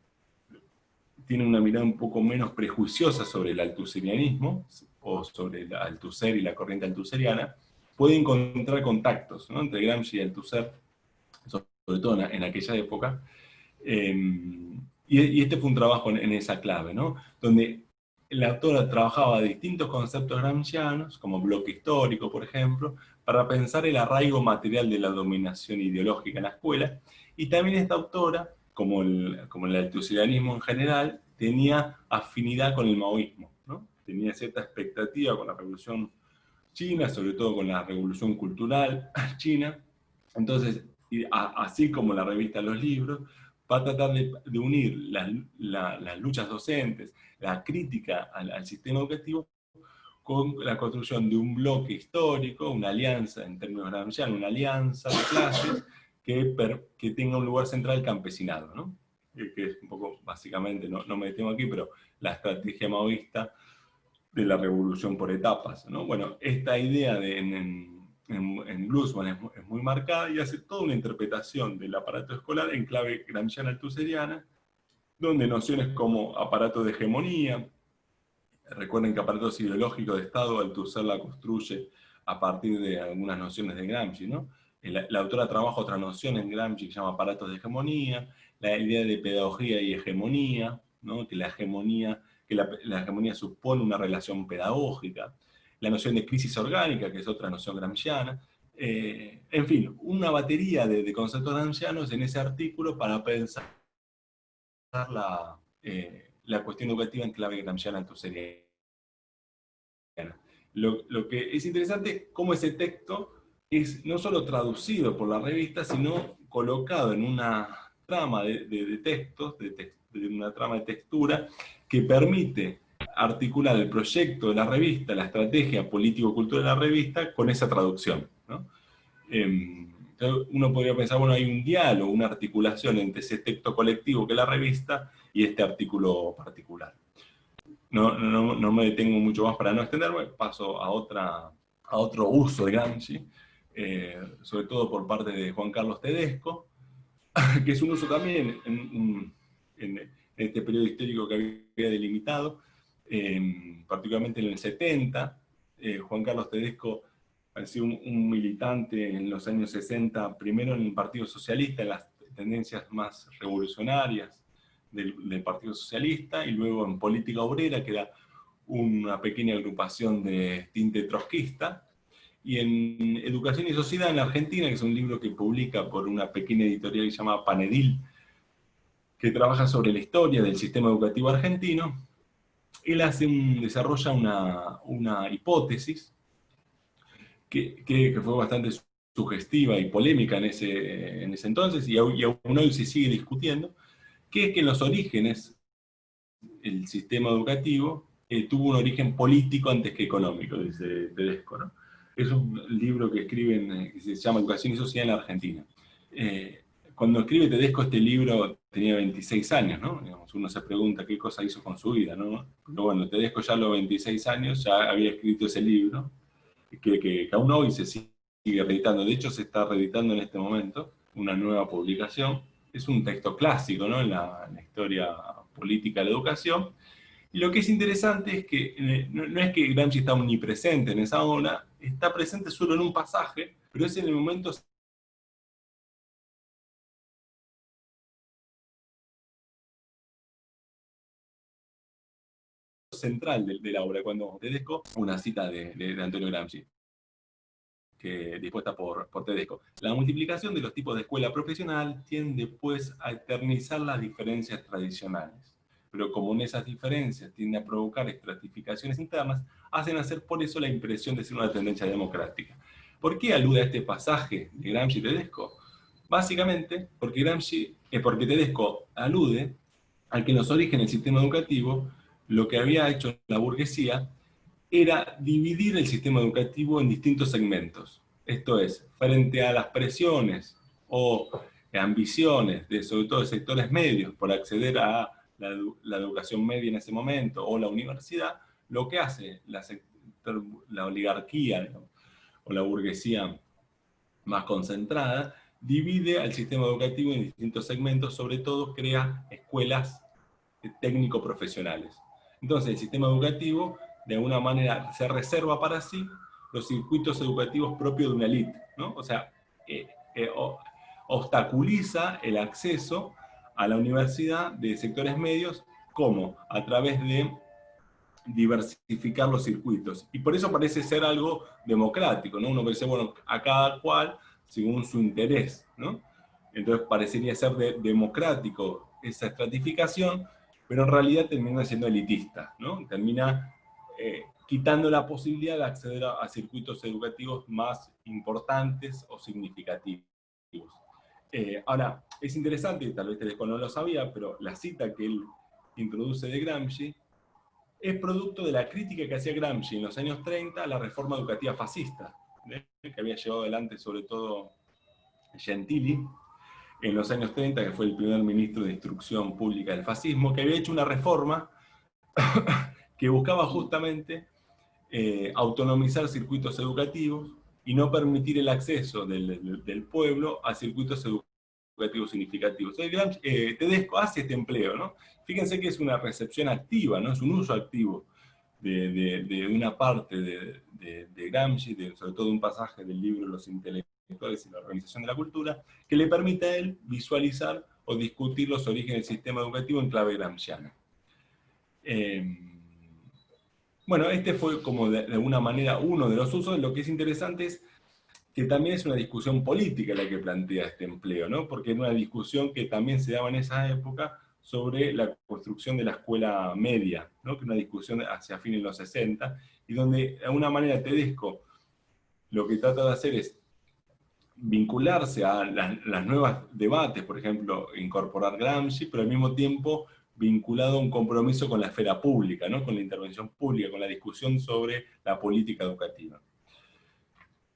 tiene una mirada un poco menos prejuiciosa sobre el altuserianismo, o sobre el Althusser y la corriente altuseriana, puede encontrar contactos entre Gramsci y Althusser, sobre todo en, aquella época, em, y, este fue un trabajo en, esa clave, ¿no? donde la autora trabajaba distintos conceptos gramscianos, como bloque histórico, por ejemplo, para pensar el arraigo material de la dominación ideológica en la escuela, y también esta autora, como el, como el en general, tenía afinidad con el maoísmo, ¿no? tenía cierta expectativa con la revolución china, sobre todo con la revolución cultural china, entonces, así como la revista Los Libros, va a tratar de, unir las, luchas docentes, la crítica al sistema educativo, con la construcción de un bloque histórico, una alianza, en términos gramscianos, una alianza de clases que, que tenga un lugar central el campesinado, ¿no? que es un poco, básicamente, no, no me detengo aquí, pero la estrategia maoísta de la revolución por etapas. ¿no? Bueno, esta idea de, en, en, en Glusman es, muy marcada y hace toda una interpretación del aparato escolar en clave gramsciana-altuseriana, donde nociones como aparato de hegemonía, Recuerden que aparatos ideológicos de Estado, Althusser la construye a partir de algunas nociones de Gramsci, ¿no? La, autora trabaja otra noción en Gramsci que se llama aparatos de hegemonía, la idea de pedagogía y hegemonía, ¿no? que la hegemonía, que la, hegemonía supone una relación pedagógica, la noción de crisis orgánica, que es otra noción gramsciana, eh, en fin, una batería de, conceptos gramscianos en ese artículo para pensar la, eh, la cuestión educativa en clave gramsciana entonces lo, que es interesante, cómo ese texto es no solo traducido por la revista, sino colocado en una trama de, textos, de, una trama de textura, que permite articular el proyecto de la revista, la estrategia político-cultural de la revista, con esa traducción. Em, uno podría pensar, bueno, hay un diálogo, una articulación entre ese texto colectivo que es la revista y este artículo particular. No, no, no, me detengo mucho más para no extenderme, paso a, otra, a otro uso de Gramsci, eh, sobre todo por parte de Juan Carlos Tedesco, que es un uso también en, este periodo histórico que había delimitado, particularmente en el 70, eh, Juan Carlos Tedesco sido un, un, militante en los años 60, primero en el Partido Socialista, en las tendencias más revolucionarias, del, Partido Socialista, y luego en Política Obrera, que era una pequeña agrupación de tinte trotskista, y en Educación y Sociedad en la Argentina, que es un libro que publica por una pequeña editorial que se llama Panedil, que trabaja sobre la historia del sistema educativo argentino, él hace un, desarrolla una, una hipótesis que, que, fue bastante sugestiva y polémica en ese, en ese entonces, y aún, hoy se sigue discutiendo, que es que en los orígenes el sistema educativo eh, tuvo un origen político antes que económico, dice Tedesco. Es un libro que escriben, eh, que se llama Educación y Sociedad en la Argentina. Eh, cuando escribe Tedesco este libro tenía 26 años, ¿no? uno se pregunta qué cosa hizo con su vida, ¿no? Pero bueno, Tedesco ya a los 26 años ya había escrito ese libro, que, que, aún hoy se sigue reeditando. De hecho, se está reeditando en este momento una nueva publicación. Es un texto clásico, ¿no? En la, historia política de la educación. Y lo que es interesante es que no, es que Gramsci está omnipresente en esa obra, está presente solo en un pasaje, pero es en el momento central de, la obra, cuando Tedesco, una cita de, Antonio Gramsci, dispuesta por, Tedesco. La multiplicación de los tipos de escuela profesional tiende pues a eternizar las diferencias tradicionales, pero como en esas diferencias tiende a provocar estratificaciones internas, hacen hacer por eso la impresión de ser una tendencia democrática. ¿Por qué alude a este pasaje de Gramsci y Tedesco? Básicamente porque, Gramsci, eh, porque Tedesco alude a que en los orígenes del sistema educativo lo que había hecho la burguesía era dividir el sistema educativo en distintos segmentos. Esto es, frente a las presiones o ambiciones de sobre todo de sectores medios por acceder a la, educación media en ese momento o la universidad, lo que hace la, la oligarquía o la burguesía más concentrada, divide al sistema educativo en distintos segmentos, sobre todo crea escuelas técnico-profesionales. Entonces el sistema educativo de alguna manera se reserva para sí los circuitos educativos propios de una élite, ¿no? O sea, eh, eh, obstaculiza el acceso a la universidad de sectores medios, como A través de diversificar los circuitos. Y por eso parece ser algo democrático, ¿no? Uno dice, bueno, a cada cual según su interés, ¿no? Entonces parecería ser democrático esa estratificación, pero en realidad termina siendo elitista, ¿no? Termina eh, quitando la posibilidad de acceder a, circuitos educativos más importantes o significativos. Eh, ahora, es interesante, tal vez Tedesco no lo sabía, pero la cita que él introduce de Gramsci es producto de la crítica que hacía Gramsci en los años 30 a la reforma educativa fascista, ¿eh? que había llevado adelante sobre todo Gentili, en los años 30, que fue el primer ministro de Instrucción Pública del fascismo, que había hecho una reforma que buscaba justamente eh, autonomizar circuitos educativos y no permitir el acceso del, pueblo a circuitos educativos significativos. Entonces, eh, Tedesco hace este empleo, ¿no? Fíjense que es una recepción activa, ¿no? Es un uso activo de, una parte de, Gramsci, sobre todo un pasaje del libro Los intelectuales y la organización de la cultura, que le permite a él visualizar o discutir los orígenes del sistema educativo en clave gramsciana. Em, bueno, este fue como de, alguna manera uno de los usos, lo que es interesante es que también es una discusión política la que plantea este empleo, ¿no? porque es una discusión que también se daba en esa época sobre la construcción de la escuela media, ¿no? que una discusión hacia fines de los 60, y donde de alguna manera Tedesco lo que trata de hacer es vincularse a las, nuevas debates, por ejemplo, incorporar Gramsci, pero al mismo tiempo vinculado a un compromiso con la esfera pública, ¿no? con la intervención pública, con la discusión sobre la política educativa.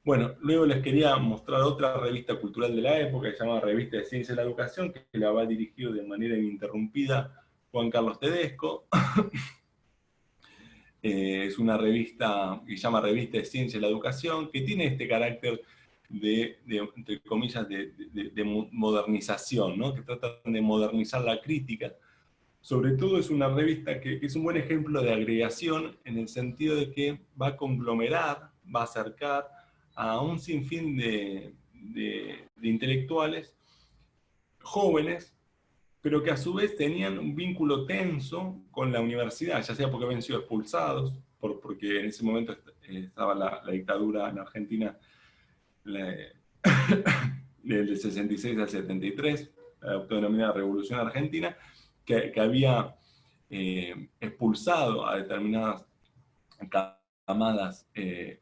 Bueno, luego les quería mostrar otra revista cultural de la época, que se llama Revista de Ciencia de la Educación, que la va dirigido de manera ininterrumpida Juan Carlos Tedesco. Eh, es una revista que se llama Revista de Ciencia de la Educación, que tiene este carácter de, entre comillas, de, modernización, ¿no? que tratan de modernizar la crítica. Sobre todo es una revista que, es un buen ejemplo de agregación en el sentido de que va a conglomerar, va a acercar a un sinfín de, intelectuales jóvenes, pero que a su vez tenían un vínculo tenso con la universidad, ya sea porque habían sido expulsados, por, porque en ese momento estaba la, dictadura en Argentina del 66 al 73, la autonomía Revolución Argentina, que, había eh, expulsado a determinadas llamadas eh,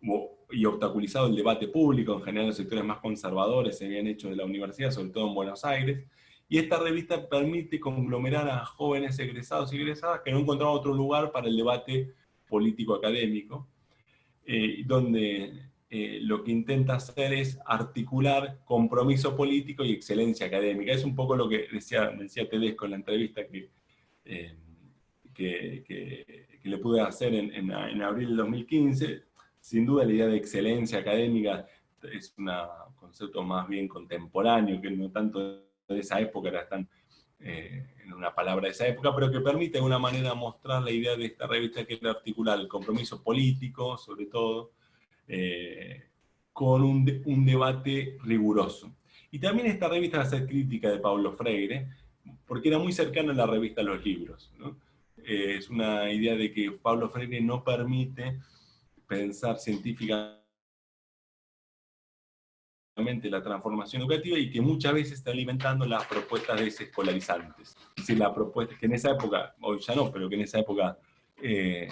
y obstaculizado el debate público, en general los sectores más conservadores se habían hecho de la universidad, sobre todo en Buenos Aires, y esta revista permite conglomerar a jóvenes egresados y egresadas que no encontraban otro lugar para el debate político-académico, eh, donde eh, lo que intenta hacer es articular compromiso político y excelencia académica. Es un poco lo que decía, decía Tedesco en la entrevista que, eh, que, le pude hacer en, en, abril del 2015. Sin duda la idea de excelencia académica es un concepto más bien contemporáneo, que no tanto de esa época, era tan eh, en una palabra de esa época, pero que permite de alguna manera mostrar la idea de esta revista que es articular el compromiso político, sobre todo, eh, con un, debate riguroso. Y también esta revista a ser crítica de Pablo Freire, porque era muy cercana a la revista a los libros. Eh, es una idea de que Pablo Freire no permite pensar científicamente la transformación educativa y que muchas veces está alimentando las propuestas desescolarizantes. Si la propuesta, que en esa época, hoy ya no, pero que en esa época eh,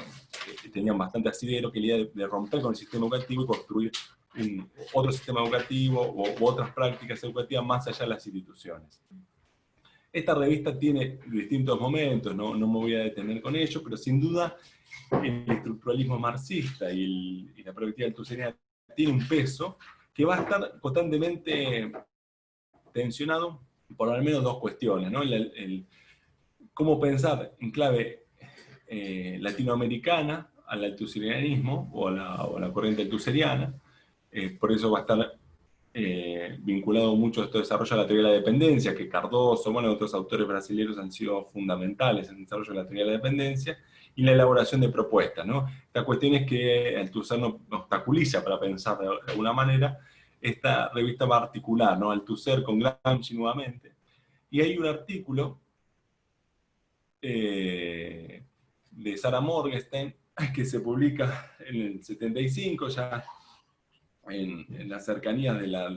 tenían bastante asidero, que la idea de, romper con el sistema educativo y construir otro sistema educativo u, otras prácticas educativas más allá de las instituciones. Esta revista tiene distintos momentos, no, no me voy a detener con ello, pero sin duda el estructuralismo marxista y, la perspectiva tiene un peso que va a estar constantemente tensionado por al menos dos cuestiones, ¿no? El, cómo pensar en clave eh, latinoamericana al altuserianismo o a la, corriente altuseriana, eh, por eso va a estar eh, vinculado mucho a este desarrollo de la teoría de la dependencia, que Cardoso, bueno, otros autores brasileños han sido fundamentales en el desarrollo de la teoría de la dependencia, y la elaboración de propuestas. ¿no? La cuestión es que Althusser obstaculiza para pensar de alguna manera esta revista particular, ¿no? Althusser con Gramsci nuevamente. Y hay un artículo eh, de Sara Morgenstern que se publica en el 75, ya en, en las cercanías de la,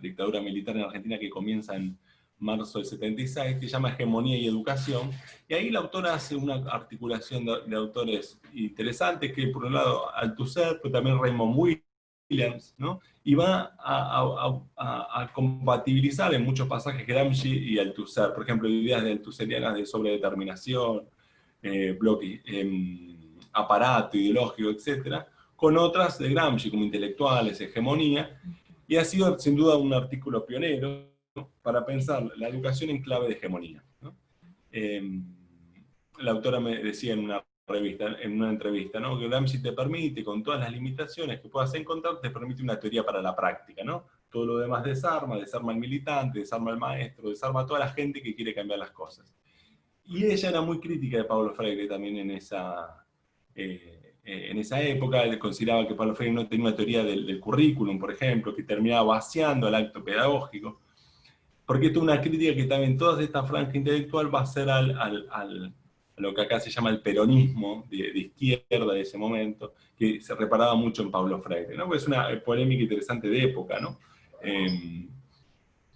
dictadura militar en Argentina que comienza en marzo del 76, que se llama Hegemonía y Educación, y ahí la autora hace una articulación de, autores interesantes, que por un lado Althusser, pero también Raymond Williams, ¿no? y va a, compatibilizar en muchos pasajes Gramsci y Althusser, por ejemplo, ideas de Althusserianas de sobredeterminación, eh, bloque, em, aparato ideológico, etc., con otras de Gramsci, como intelectuales, hegemonía, y ha sido sin duda un artículo pionero, para pensar la educación en clave de hegemonía. Em, la autora me decía en una revista, en una entrevista, ¿no? que Gramsci te permite, con todas las limitaciones que puedas encontrar, te permite una teoría para la práctica. ¿no? Todo lo demás desarma, desarma al militante, desarma al maestro, desarma a toda la gente que quiere cambiar las cosas. Y ella era muy crítica de Pablo Freire también en esa, eh, eh, en esa época. Consideraba que Pablo Freire no tenía una teoría del, del currículum, por ejemplo, que terminaba vaciando el acto pedagógico porque esto es una crítica que también toda esta franja intelectual va a ser al, a lo que acá se llama el peronismo de, izquierda de ese momento, que se reparaba mucho en Pablo Freire, ¿no? es una polémica interesante de época, ¿no? Em,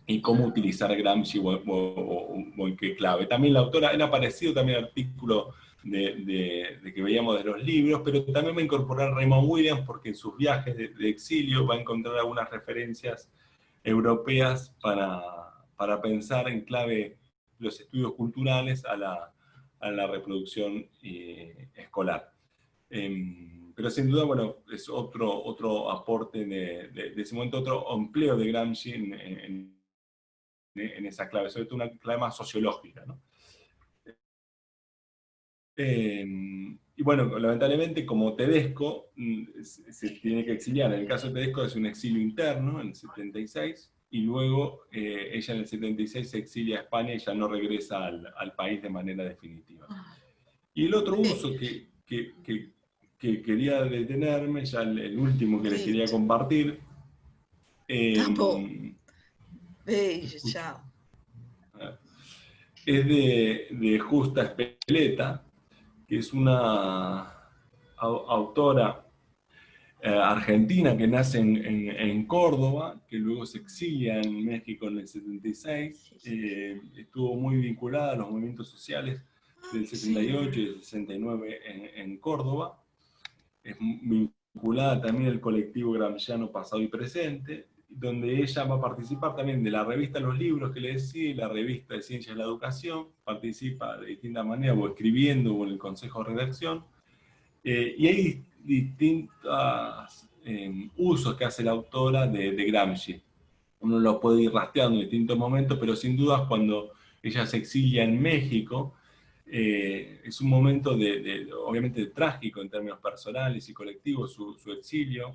y cómo utilizar Gramsci o, en qué clave. También la autora, ha aparecido también artículo de, que veíamos de los libros, pero también va a incorporar Raymond Williams porque en sus viajes de, exilio va a encontrar algunas referencias europeas para para pensar en clave los estudios culturales a la, a la reproducción eh, escolar. Em, pero sin duda, bueno, es otro, otro aporte de, de, ese momento, otro empleo de Gramsci en, en, esa clave, sobre todo una clave más sociológica. ¿no? Em, y bueno, lamentablemente, como Tedesco, mm, se, tiene que exiliar. En el caso de Tedesco es un exilio interno, en el 76, y luego eh, ella en el 76 se exilia a España y ya no regresa al, país de manera definitiva. Ah. Y el otro uso que, quería detenerme, ya el, último que les quería compartir, eh, es de, de Justa Espeleta, que es una autora eh, argentina que nace en, Córdoba, que luego se exilia en México en el 76, eh, estuvo muy vinculada a los movimientos sociales del 68 y del 69 en, Córdoba, es vinculada también al colectivo gramsciano pasado y presente, donde ella va a participar también de la revista Los Libros que le decía, la revista de Ciencias de la Educación, participa de distintas maneras, o escribiendo, o en el Consejo de Redacción, eh, y hay distintos em, usos que hace la autora de, Gramsci. Uno lo puede ir rastreando en distintos momentos, pero sin dudas cuando ella se exilia en México, eh, es un momento de, obviamente trágico en términos personales y colectivos, su, su exilio,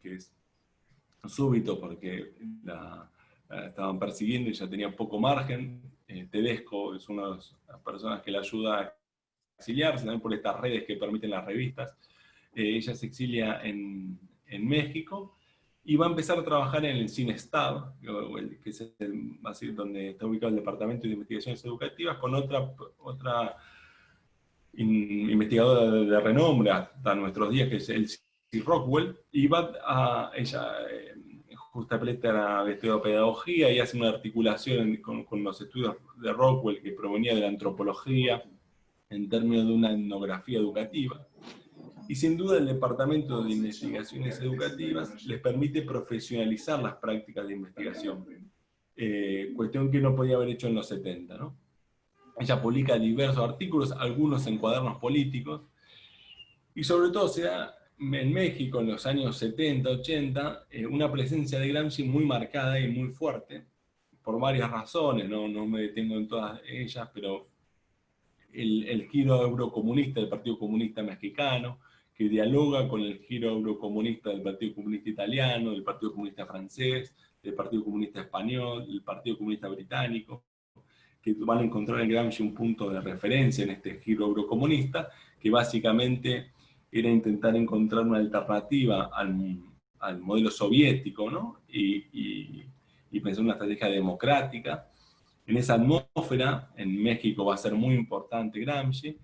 que es súbito porque la, estaban persiguiendo y ya tenía poco margen. Eh, Tedesco es una de las personas que la ayuda a exiliarse, también por estas redes que permiten las revistas. Eh, ella se exilia en, México y va a empezar a trabajar en el CINESTAD, que es el, donde está ubicado el Departamento de Investigaciones Educativas, con otra, otra investigadora de, renombre hasta nuestros días, que es el Rockwell, y va a, ella eh, justamente a la pedagogía y hace una articulación con, con, los estudios de Rockwell que provenía de la antropología en términos de una etnografía educativa. Y sin duda el Departamento de Investigaciones Educativas les permite profesionalizar las prácticas de investigación, eh, cuestión que no podía haber hecho en los 70. ¿no? Ella publica diversos artículos, algunos en cuadernos políticos, y sobre todo se da en México en los años 70, 80, eh, una presencia de Gramsci muy marcada y muy fuerte, por varias razones, no, no me detengo en todas ellas, pero el, el, giro eurocomunista del Partido Comunista Mexicano, que dialoga con el giro eurocomunista del Partido Comunista Italiano, del Partido Comunista Francés, del Partido Comunista Español, del Partido Comunista Británico, que van a encontrar en Gramsci un punto de referencia en este giro eurocomunista, que básicamente era intentar encontrar una alternativa al, al modelo soviético, ¿no? Y, y, pensar una estrategia democrática. En esa atmósfera, en México va a ser muy importante Gramsci,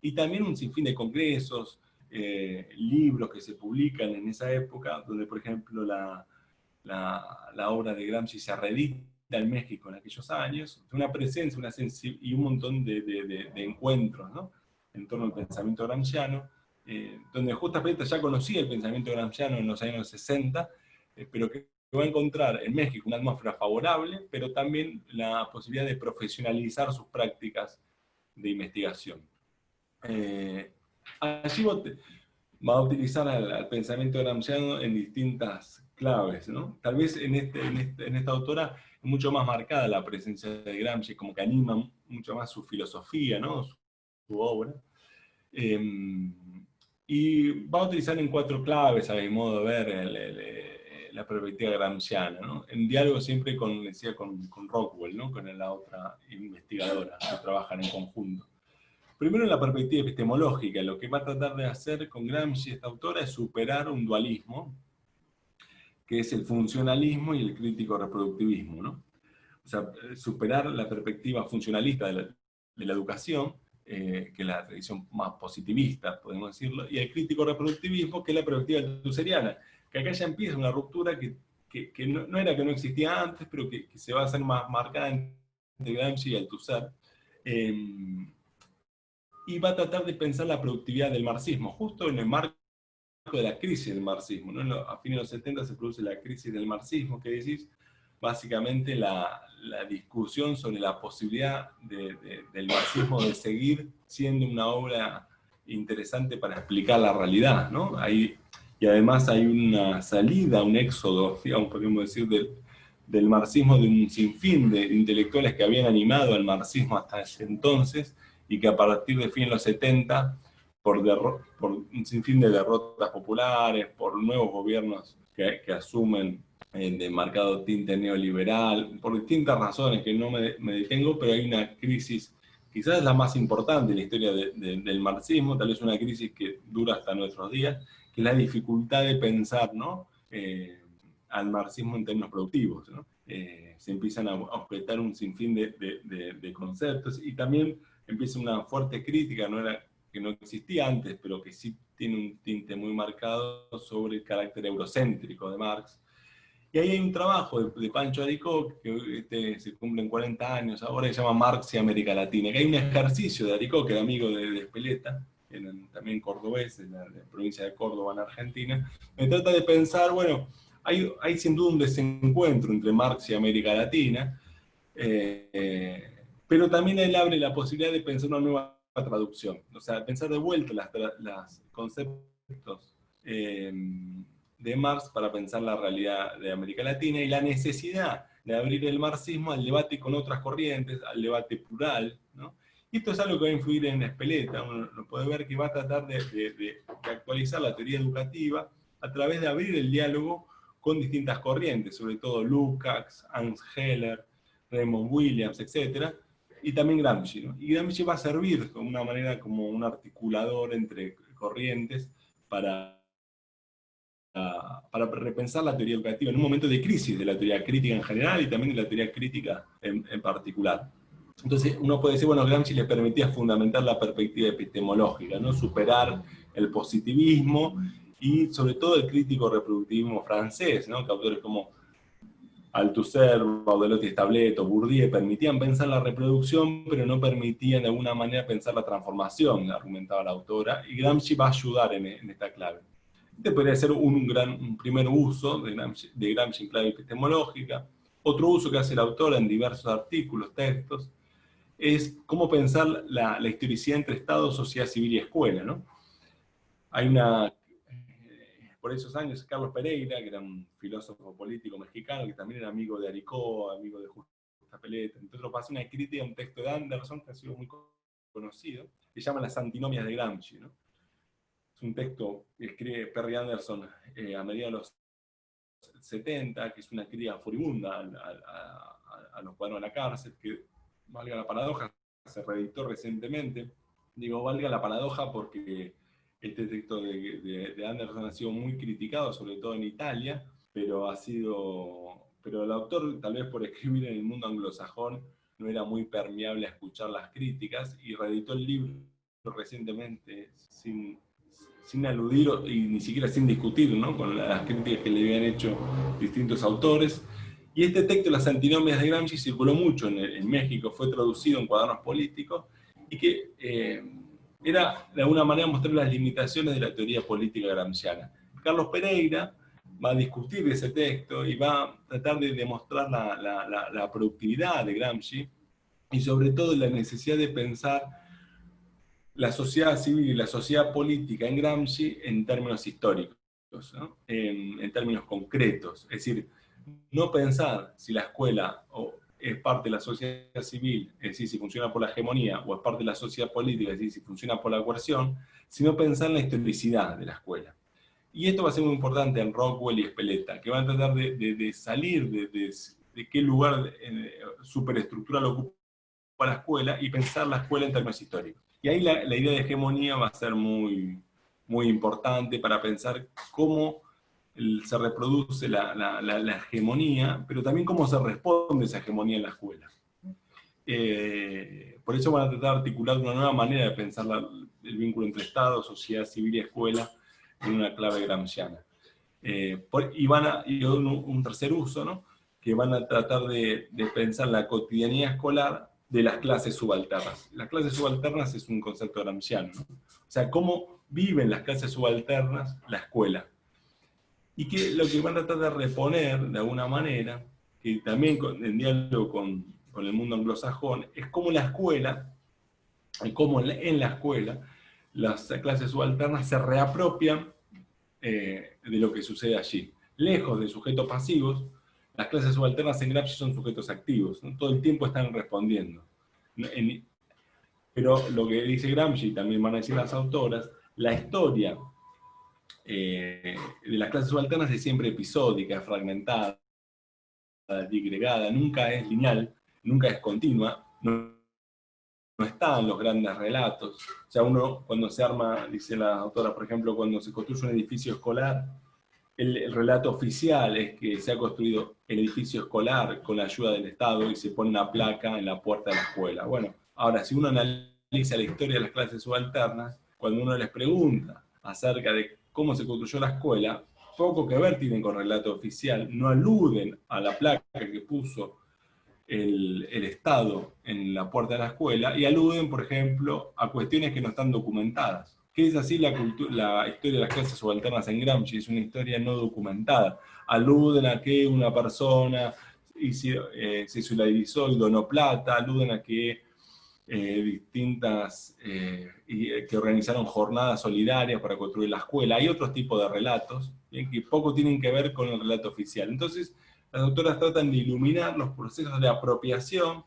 y también un sinfín de congresos, eh, libros que se publican en esa época, donde por ejemplo la, la, la obra de Gramsci se reedita en México en aquellos años, una presencia una y un montón de, de, de encuentros ¿no? en torno al pensamiento gramsciano, eh, donde justamente ya conocía el pensamiento gramsciano en los años 60, eh, pero que va a encontrar en México una atmósfera favorable, pero también la posibilidad de profesionalizar sus prácticas de investigación. Eh, allí va a utilizar al, pensamiento gramsciano en distintas claves, ¿no? Tal vez en, este, en, este, en, esta autora es mucho más marcada la presencia de Gramsci, como que anima mucho más su filosofía, ¿no? Su, su obra. Em, y va a utilizar en cuatro claves, a mi modo de ver, la perspectiva gramsciana, ¿no? en diálogo siempre con, decía, con, con Rockwell, ¿no? con la otra investigadora, que trabajan en conjunto. Primero en la perspectiva epistemológica, lo que va a tratar de hacer con Gramsci esta autora es superar un dualismo, que es el funcionalismo y el crítico reproductivismo. ¿no? O sea, superar la perspectiva funcionalista de la, de la educación, eh, que es la tradición más positivista, podemos decirlo, y el crítico reproductivismo, que es la perspectiva tuseriana, que acá ya empieza una ruptura que, que, no, era que no existía antes, pero que, se va a hacer más marcada entre Gramsci y Althusser, eh, y va a tratar de pensar la productividad del marxismo, justo en el marco de la crisis del marxismo. ¿no? A fines de los 70 se produce la crisis del marxismo, que decís, básicamente la, discusión sobre la posibilidad del marxismo de seguir siendo una obra interesante para explicar la realidad, ¿no? y además hay una salida, un éxodo, digamos, podríamos decir, del, del marxismo de un sinfín de intelectuales que habían animado al marxismo hasta ese entonces, y que a partir de fin de los 70, por, por un sinfín de derrotas populares, por nuevos gobiernos que asumen de marcado tinte neoliberal, por distintas razones que no me, detengo, pero hay una crisis, quizás la más importante en la historia del marxismo, tal vez una crisis que dura hasta nuestros días, que es la dificultad de pensar ¿no? Eh, al marxismo en términos productivos. ¿no? Eh, se empiezan a objetar un sinfín de, conceptos y también empieza una fuerte crítica, no era, que no existía antes, pero que sí tiene un tinte muy marcado sobre el carácter eurocéntrico de Marx, y ahí hay un trabajo de, Pancho Aricó, que este, se cumplen 40 años ahora, se llama Marx y América Latina, que hay un ejercicio de Aricó, que era amigo de, de también cordobeses, en la, provincia de Córdoba, en Argentina, me trata de pensar, bueno, hay, sin duda un desencuentro entre Marx y América Latina, eh, pero también él abre la posibilidad de pensar una nueva traducción, o sea, pensar de vuelta los conceptos eh, de Marx para pensar la realidad de América Latina y la necesidad de abrir el marxismo al debate con otras corrientes, al debate plural, ¿no? Esto es algo que va a influir en Espeleta, uno, puede ver que va a tratar de, actualizar la teoría educativa a través de abrir el diálogo con distintas corrientes, sobre todo Lukács, Hans Heller, Raymond Williams, etc., y también Gramsci. Y Gramsci va a servir de una manera como un articulador entre corrientes para, para repensar la teoría educativa en un momento de crisis de la teoría crítica en general y también de la teoría crítica en, particular. Entonces uno puede decir, bueno, Gramsci le permitía fundamentar la perspectiva epistemológica, ¿no? superar el positivismo y sobre todo el crítico reproductivismo francés, ¿no? que autores como Althusser, Baudelotti Stableto, Bourdieu permitían pensar la reproducción, pero no permitían de alguna manera pensar la transformación, argumentaba la autora, y Gramsci va a ayudar en, esta clave. Este podría ser un, gran, primer uso de Gramsci, de en clave epistemológica. Otro uso que hace la autora en diversos artículos, textos, es cómo pensar la, la historicidad entre Estado, sociedad civil y escuela. ¿no? Hay una por esos años Carlos Pereira, que era un filósofo político mexicano, que también era amigo de Aricó, amigo de Justa Peleta, entonces pasó una crítica a un texto de Anderson que ha sido muy conocido, que se llama Las antinomias de Gramsci. ¿no? Es un texto que escribe Perry Anderson eh, a mediados de los 70, que es una crítica furibunda a, los cuadros de la cárcel, que, valga la paradoja, se reeditó recientemente. Digo, valga la paradoja porque este texto de, Anderson ha sido muy criticado, sobre todo en Italia, pero ha sido, pero el autor, tal vez por escribir en el mundo anglosajón, no era muy permeable a escuchar las críticas, y reeditó el libro recientemente sin, sin aludir y ni siquiera sin discutir ¿no? con las críticas que le habían hecho distintos autores. Y este texto, Las antinomias de Gramsci, circuló mucho en, México, fue traducido en cuadernos políticos, y que eh, era de alguna manera mostrar las limitaciones de la teoría política gramsciana. Carlos Pereira va a discutir ese texto y va a tratar de demostrar la, productividad de Gramsci y sobre todo la necesidad de pensar la sociedad civil y la sociedad política en Gramsci en términos históricos, en, términos concretos. Es decir, no pensar si la escuela es parte de la sociedad civil, es decir, si funciona por la hegemonía, o es parte de la sociedad política, es decir, si funciona por la coerción, sino pensar en la historicidad de la escuela. Y esto va a ser muy importante en Rockwell y Speleta, que van a tratar de, salir de, qué lugar eh, superestructural ocupa la escuela y pensar la escuela en términos históricos. Y ahí la, la idea de hegemonía va a ser muy, muy importante para pensar cómo se reproduce la, hegemonía, pero también cómo se responde esa hegemonía en la escuela. Eh, por eso van a tratar de articular una nueva manera de pensar el vínculo entre Estado, sociedad civil y escuela en una clave gramsciana. Eh, y van a, y un, tercer uso, ¿no? que van a tratar de, pensar la cotidianidad escolar de las clases subalternas. Las clases subalternas es un concepto gramsciano. O sea, cómo viven las clases subalternas la escuela y que lo que van a tratar de reponer de alguna manera, que también en diálogo con, con el mundo anglosajón, es cómo la escuela, cómo en la, escuela, las clases subalternas se reapropian eh, de lo que sucede allí. Lejos de sujetos pasivos, las clases subalternas en Gramsci son sujetos activos, todo el tiempo están respondiendo. pero lo que dice Gramsci, también van a decir las autoras, la historia eh, de las clases subalternas es siempre episódica, fragmentada, digregada, nunca es lineal, nunca es continua, no, no están los grandes relatos. O sea, uno cuando se arma, dice la autora, por ejemplo, cuando se construye un edificio escolar, el, el, relato oficial es que se ha construido el edificio escolar con la ayuda del Estado y se pone una placa en la puerta de la escuela. Bueno, ahora, si uno analiza la historia de las clases subalternas, cuando uno les pregunta acerca de cómo se construyó la escuela, poco que ver tienen con relato oficial, no aluden a la placa que puso el, Estado en la puerta de la escuela y aluden, por ejemplo, a cuestiones que no están documentadas. ¿Qué es así la, la historia de las clases subalternas en Gramsci? Es una historia no documentada. Aluden a que una persona eh, se solidarizó y donó plata, aluden a que eh, distintas, eh, que organizaron jornadas solidarias para construir la escuela. Hay otros tipos de relatos que poco tienen que ver con el relato oficial. Entonces, las autoras tratan de iluminar los procesos de apropiación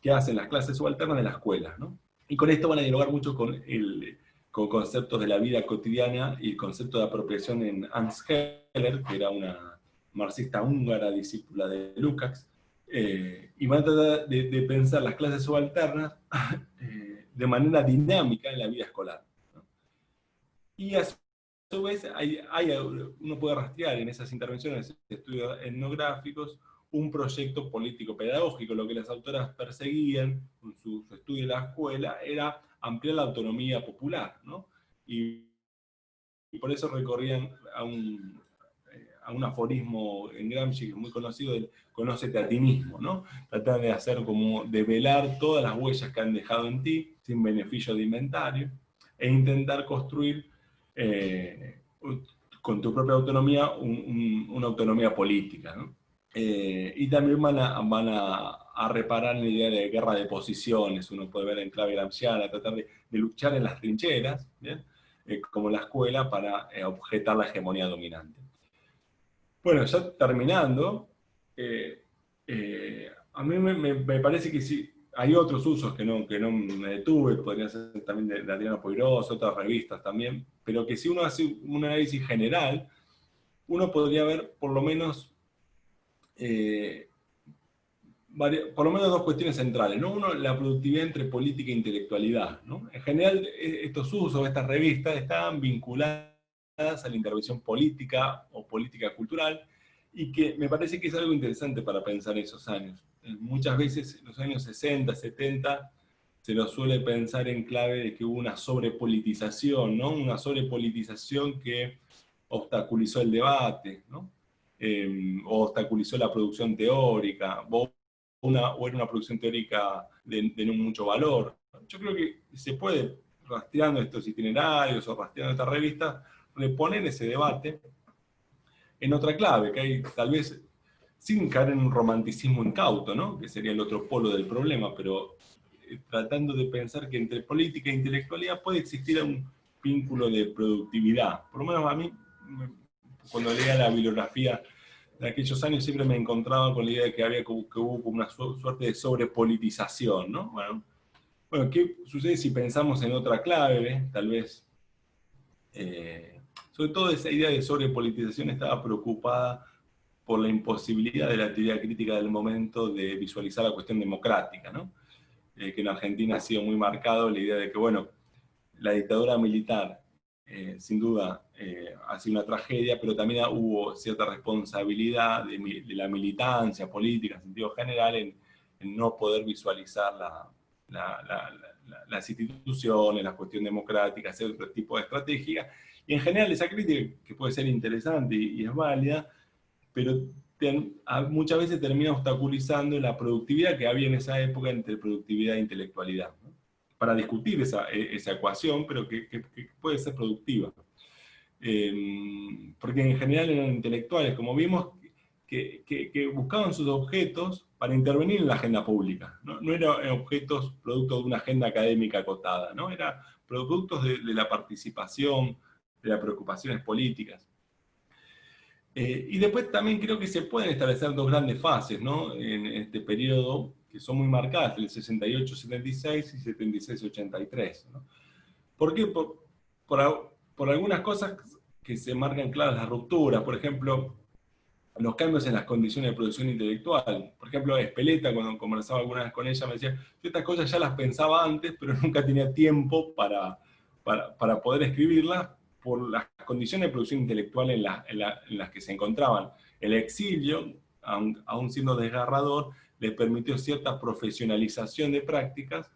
que hacen las clases subalternas de la escuela. ¿no? Y con esto van a dialogar mucho con, el, con conceptos de la vida cotidiana y el concepto de apropiación en Hans Heller, que era una marxista húngara, discípula de Lukács, eh, y van a tratar de, pensar las clases subalternas eh, de manera dinámica en la vida escolar. Y a su vez, hay, uno puede rastrear en esas intervenciones, estudios etnográficos, un proyecto político-pedagógico. Lo que las autoras perseguían con su, estudio de la escuela era ampliar la autonomía popular, ¿no? y por eso recorrían a un, a un aforismo en Gramsci que es muy conocido, del conócete a ti mismo, ¿no? Tratar de hacer como, de velar todas las huellas que han dejado en ti, sin beneficio de inventario, e intentar construir eh, con tu propia autonomía una autonomía política, ¿no? Eh, y también van, a, van a, reparar en la idea de guerra de posiciones, uno puede ver en clave gramsciana, tratar de, luchar en las trincheras. Eh, como la escuela, para objetar la hegemonía dominante. Bueno, ya terminando, eh, eh, a mí me, parece que sí, hay otros usos que no, que no me detuve, podría ser también de, Adriano Poirós, otras revistas también, pero que si uno hace un análisis general, uno podría ver por lo menos, eh, por lo menos dos cuestiones centrales. ¿no? Uno, la productividad entre política e intelectualidad. En general, e, estos usos, estas revistas, están vinculadas a la intervención política o política cultural, y que me parece que es algo interesante para pensar esos años. Muchas veces en los años 60, 70, se lo suele pensar en clave de que hubo una sobrepolitización, ¿no? Una sobrepolitización que obstaculizó el debate, ¿no? Em, o obstaculizó la producción teórica, una, o era una producción teórica de, no mucho valor. Yo creo que se puede, rastreando estos itinerarios o rastreando estas revistas, reponer ese debate en otra clave, que hay tal vez, sin caer en un romanticismo incauto, ¿no? que sería el otro polo del problema, pero eh, tratando de pensar que entre política e intelectualidad puede existir un vínculo de productividad. Por lo menos a mí, cuando leía la bibliografía de aquellos años, siempre me encontraba con la idea de que, había, que hubo una suerte de sobrepolitización. ¿no? Bueno, bueno, ¿qué sucede si pensamos en otra clave? Tal vez... Eh, sobre todo esa idea de sobrepolitización estaba preocupada por la imposibilidad de la actividad crítica del momento de visualizar la cuestión democrática, ¿no? Eh, que en Argentina ha sido muy marcado la idea de que, bueno, la dictadura militar, eh, sin duda, eh, ha sido una tragedia, pero también hubo cierta responsabilidad de, la militancia política en sentido general en, no poder visualizar las instituciones, la cuestión democrática, hacer otro tipo de estrategia, y en general esa crítica, que puede ser interesante y, es válida, pero muchas veces termina obstaculizando la productividad que había en esa época entre productividad e intelectualidad. Para discutir esa, e, esa, ecuación, pero que, puede ser productiva. Em, porque en general eran intelectuales, como vimos, que, buscaban sus objetos para intervenir en la agenda pública. No, no eran objetos producto de una agenda académica acotada, ¿no? eran productos de, de la participación, de las preocupaciones políticas. Eh, y después también creo que se pueden establecer dos grandes fases ¿no? en este periodo, que son muy marcadas, el 68-76 y 76-83. ¿no? ¿Por qué? Por, por, algunas cosas que se marcan claras las rupturas, por ejemplo, los cambios en las condiciones de producción intelectual. Por ejemplo, Espeleta, cuando conversaba alguna vez con ella, me decía, estas cosas ya las pensaba antes, pero nunca tenía tiempo para, para, para poder escribirlas, por las condiciones de producción intelectual en, las que se encontraban. El exilio, aun, siendo desgarrador, les permitió cierta profesionalización de prácticas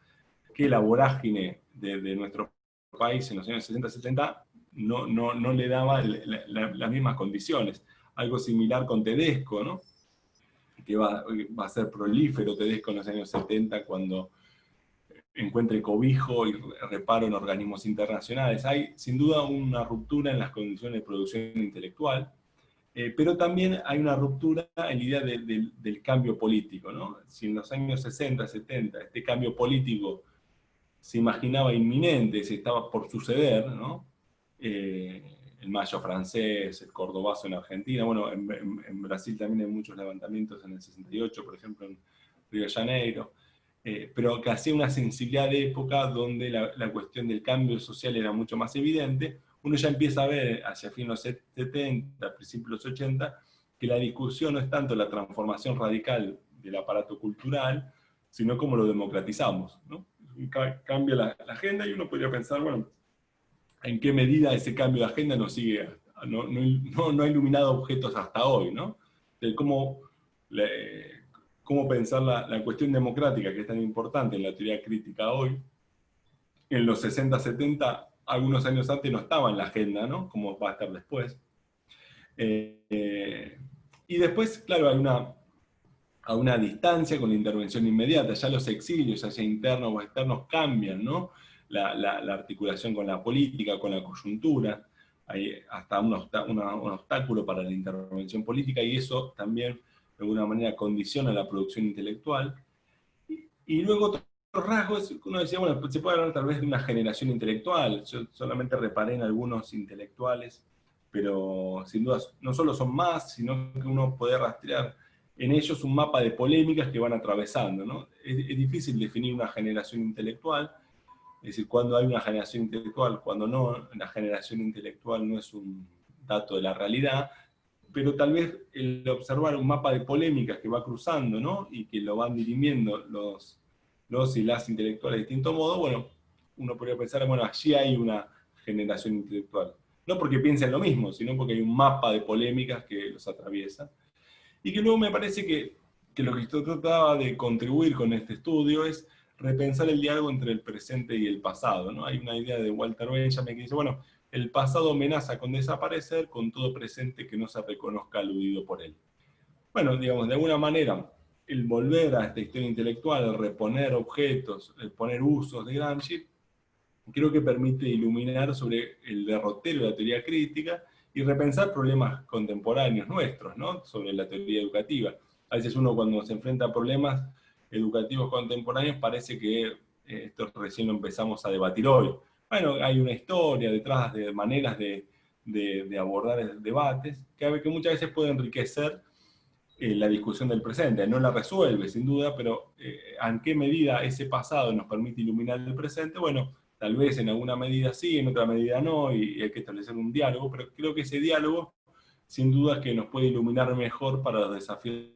que la vorágine de, nuestro país en los años 60-70 no, no, no, le daba las mismas condiciones. Algo similar con Tedesco, ¿no? que va, va a ser prolífero Tedesco en los años 70 cuando encuentre cobijo y reparo en organismos internacionales. Hay sin duda una ruptura en las condiciones de producción intelectual, eh, pero también hay una ruptura en la idea del cambio político. ¿no? Si en los años 60, 70 este cambio político se imaginaba inminente, se estaba por suceder, ¿no? Eh, el mayo francés, el cordobazo en Argentina, bueno, en, en, Brasil también hay muchos levantamientos en el 68, por ejemplo en Río de Janeiro, eh, pero que hacía una sensibilidad de época donde la, cuestión del cambio social era mucho más evidente, uno ya empieza a ver hacia fin los 70, principios de los 80, que la discusión no es tanto la transformación radical del aparato cultural, sino cómo lo democratizamos. ¿no? Cambia la, agenda y uno podría pensar, bueno, en qué medida ese cambio de agenda nos sigue, no, no, ha iluminado objetos hasta hoy, ¿no? De cómo cómo pensar la, cuestión democrática, que es tan importante en la teoría crítica hoy, en los 60, 70, algunos años antes no estaba en la agenda, ¿no? Como va a estar después. Eh, y después, claro, hay una, a una distancia con la intervención inmediata, ya los exilios, ya sea internos o externos, cambian, ¿no? La, articulación con la política, con la coyuntura, hay hasta un, un obstáculo para la intervención política, y eso también de alguna manera condiciona la producción intelectual. Y, luego rasgos, uno decía, bueno, se puede hablar tal vez de una generación intelectual, yo solamente reparé en algunos intelectuales, pero sin duda no solo son más, sino que uno puede rastrear en ellos un mapa de polémicas que van atravesando. ¿no? Es, es, difícil definir una generación intelectual, es decir, cuando hay una generación intelectual, cuando no, la generación intelectual no es un dato de la realidad, pero tal vez el observar un mapa de polémicas que va cruzando, ¿no? Y que lo van dirimiendo los, los y las intelectuales de distinto modo, bueno, uno podría pensar, bueno, allí hay una generación intelectual. No porque piensen lo mismo, sino porque hay un mapa de polémicas que los atraviesa. Y que luego me parece que, que lo que yo trataba de contribuir con este estudio es repensar el diálogo entre el presente y el pasado. ¿no? Hay una idea de Walter Benjamin que dice, bueno, el pasado amenaza con desaparecer con todo presente que no se reconozca aludido por él. Bueno, digamos, de alguna manera, el volver a esta historia intelectual, el reponer objetos, el poner usos de Gramsci, creo que permite iluminar sobre el derrotero de la teoría crítica y repensar problemas contemporáneos nuestros, ¿no? sobre la teoría educativa. A veces uno cuando se enfrenta a problemas educativos contemporáneos parece que eh, esto recién lo empezamos a debatir hoy, bueno, hay una historia detrás de maneras de, abordar debates que, que, muchas veces puede enriquecer eh, la discusión del presente. No la resuelve, sin duda, pero eh, ¿en qué medida ese pasado nos permite iluminar el presente? Bueno, tal vez en alguna medida sí, en otra medida no, y, hay que establecer un diálogo, pero creo que ese diálogo, sin duda, es que nos puede iluminar mejor para los desafíos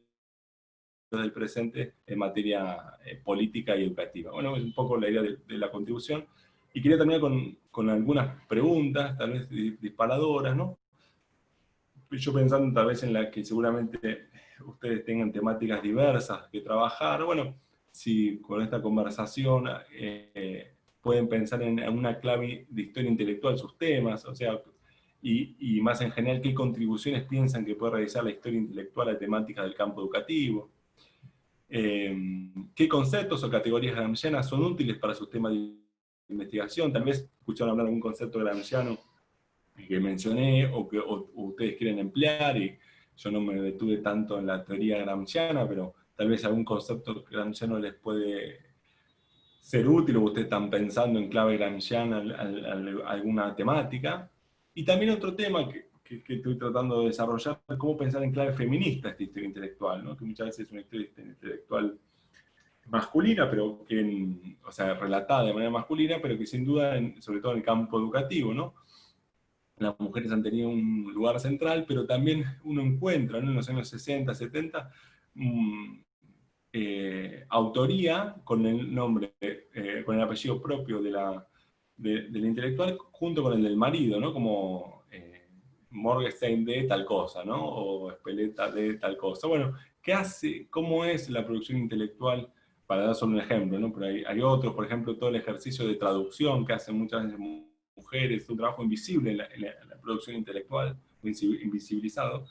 del presente en materia eh, política y educativa. Bueno, es un poco la idea de la contribución. Y quería terminar con, con algunas preguntas, tal vez disparadoras, ¿no? Yo pensando tal vez en la que seguramente ustedes tengan temáticas diversas que trabajar, bueno, si con esta conversación eh, pueden pensar en una clave de historia intelectual sus temas, o sea, y, y, más en general, qué contribuciones piensan que puede realizar la historia intelectual a temáticas del campo educativo, eh, qué conceptos o categorías gramscianas son útiles para sus temas de investigación, tal vez escucharon hablar de algún concepto gramsciano que mencioné o que ustedes quieren emplear, y yo no me detuve tanto en la teoría gramsciana, pero tal vez algún concepto gramsciano les puede ser útil, o ustedes están pensando en clave gramsciana alguna temática. Y también otro tema que, estoy tratando de desarrollar, cómo pensar en clave feminista esta historia intelectual, ¿no? que muchas veces es una historia intelectual masculina, pero que, o sea, relatada de manera masculina, pero que sin duda, sobre todo en el campo educativo, ¿no? Las mujeres han tenido un lugar central, pero también uno encuentra en los años 60, 70, mm, eh, autoría con el nombre, eh, con el apellido propio de la, del intelectual, junto con el del marido, ¿no? Como eh, Morgenstein de tal cosa, ¿no? O Speleta de tal cosa. Bueno, ¿qué hace, cómo es la producción intelectual para dar solo un ejemplo, ¿no? pero hay, otros, por ejemplo, todo el ejercicio de traducción que hacen muchas veces mujeres, un trabajo invisible en la, producción intelectual, invisibilizado.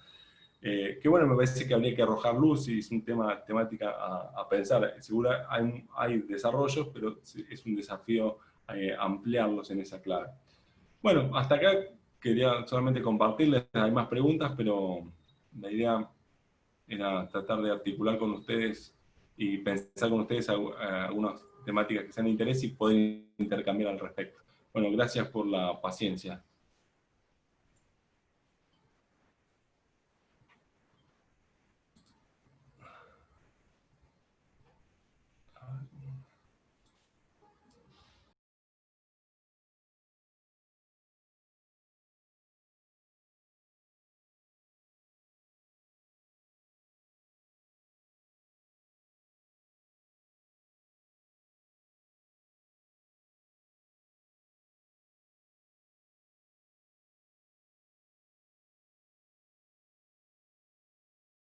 Eh, que bueno, me parece que habría que arrojar luz y es un tema temática a, pensar. Seguro hay, hay, desarrollos, pero es un desafío eh, ampliarlos en esa clave. Bueno, hasta acá quería solamente compartirles, hay más preguntas, pero la idea era tratar de articular con ustedes y pensar con ustedes algunas temáticas que sean de interés y poder intercambiar al respecto. Bueno, gracias por la paciencia.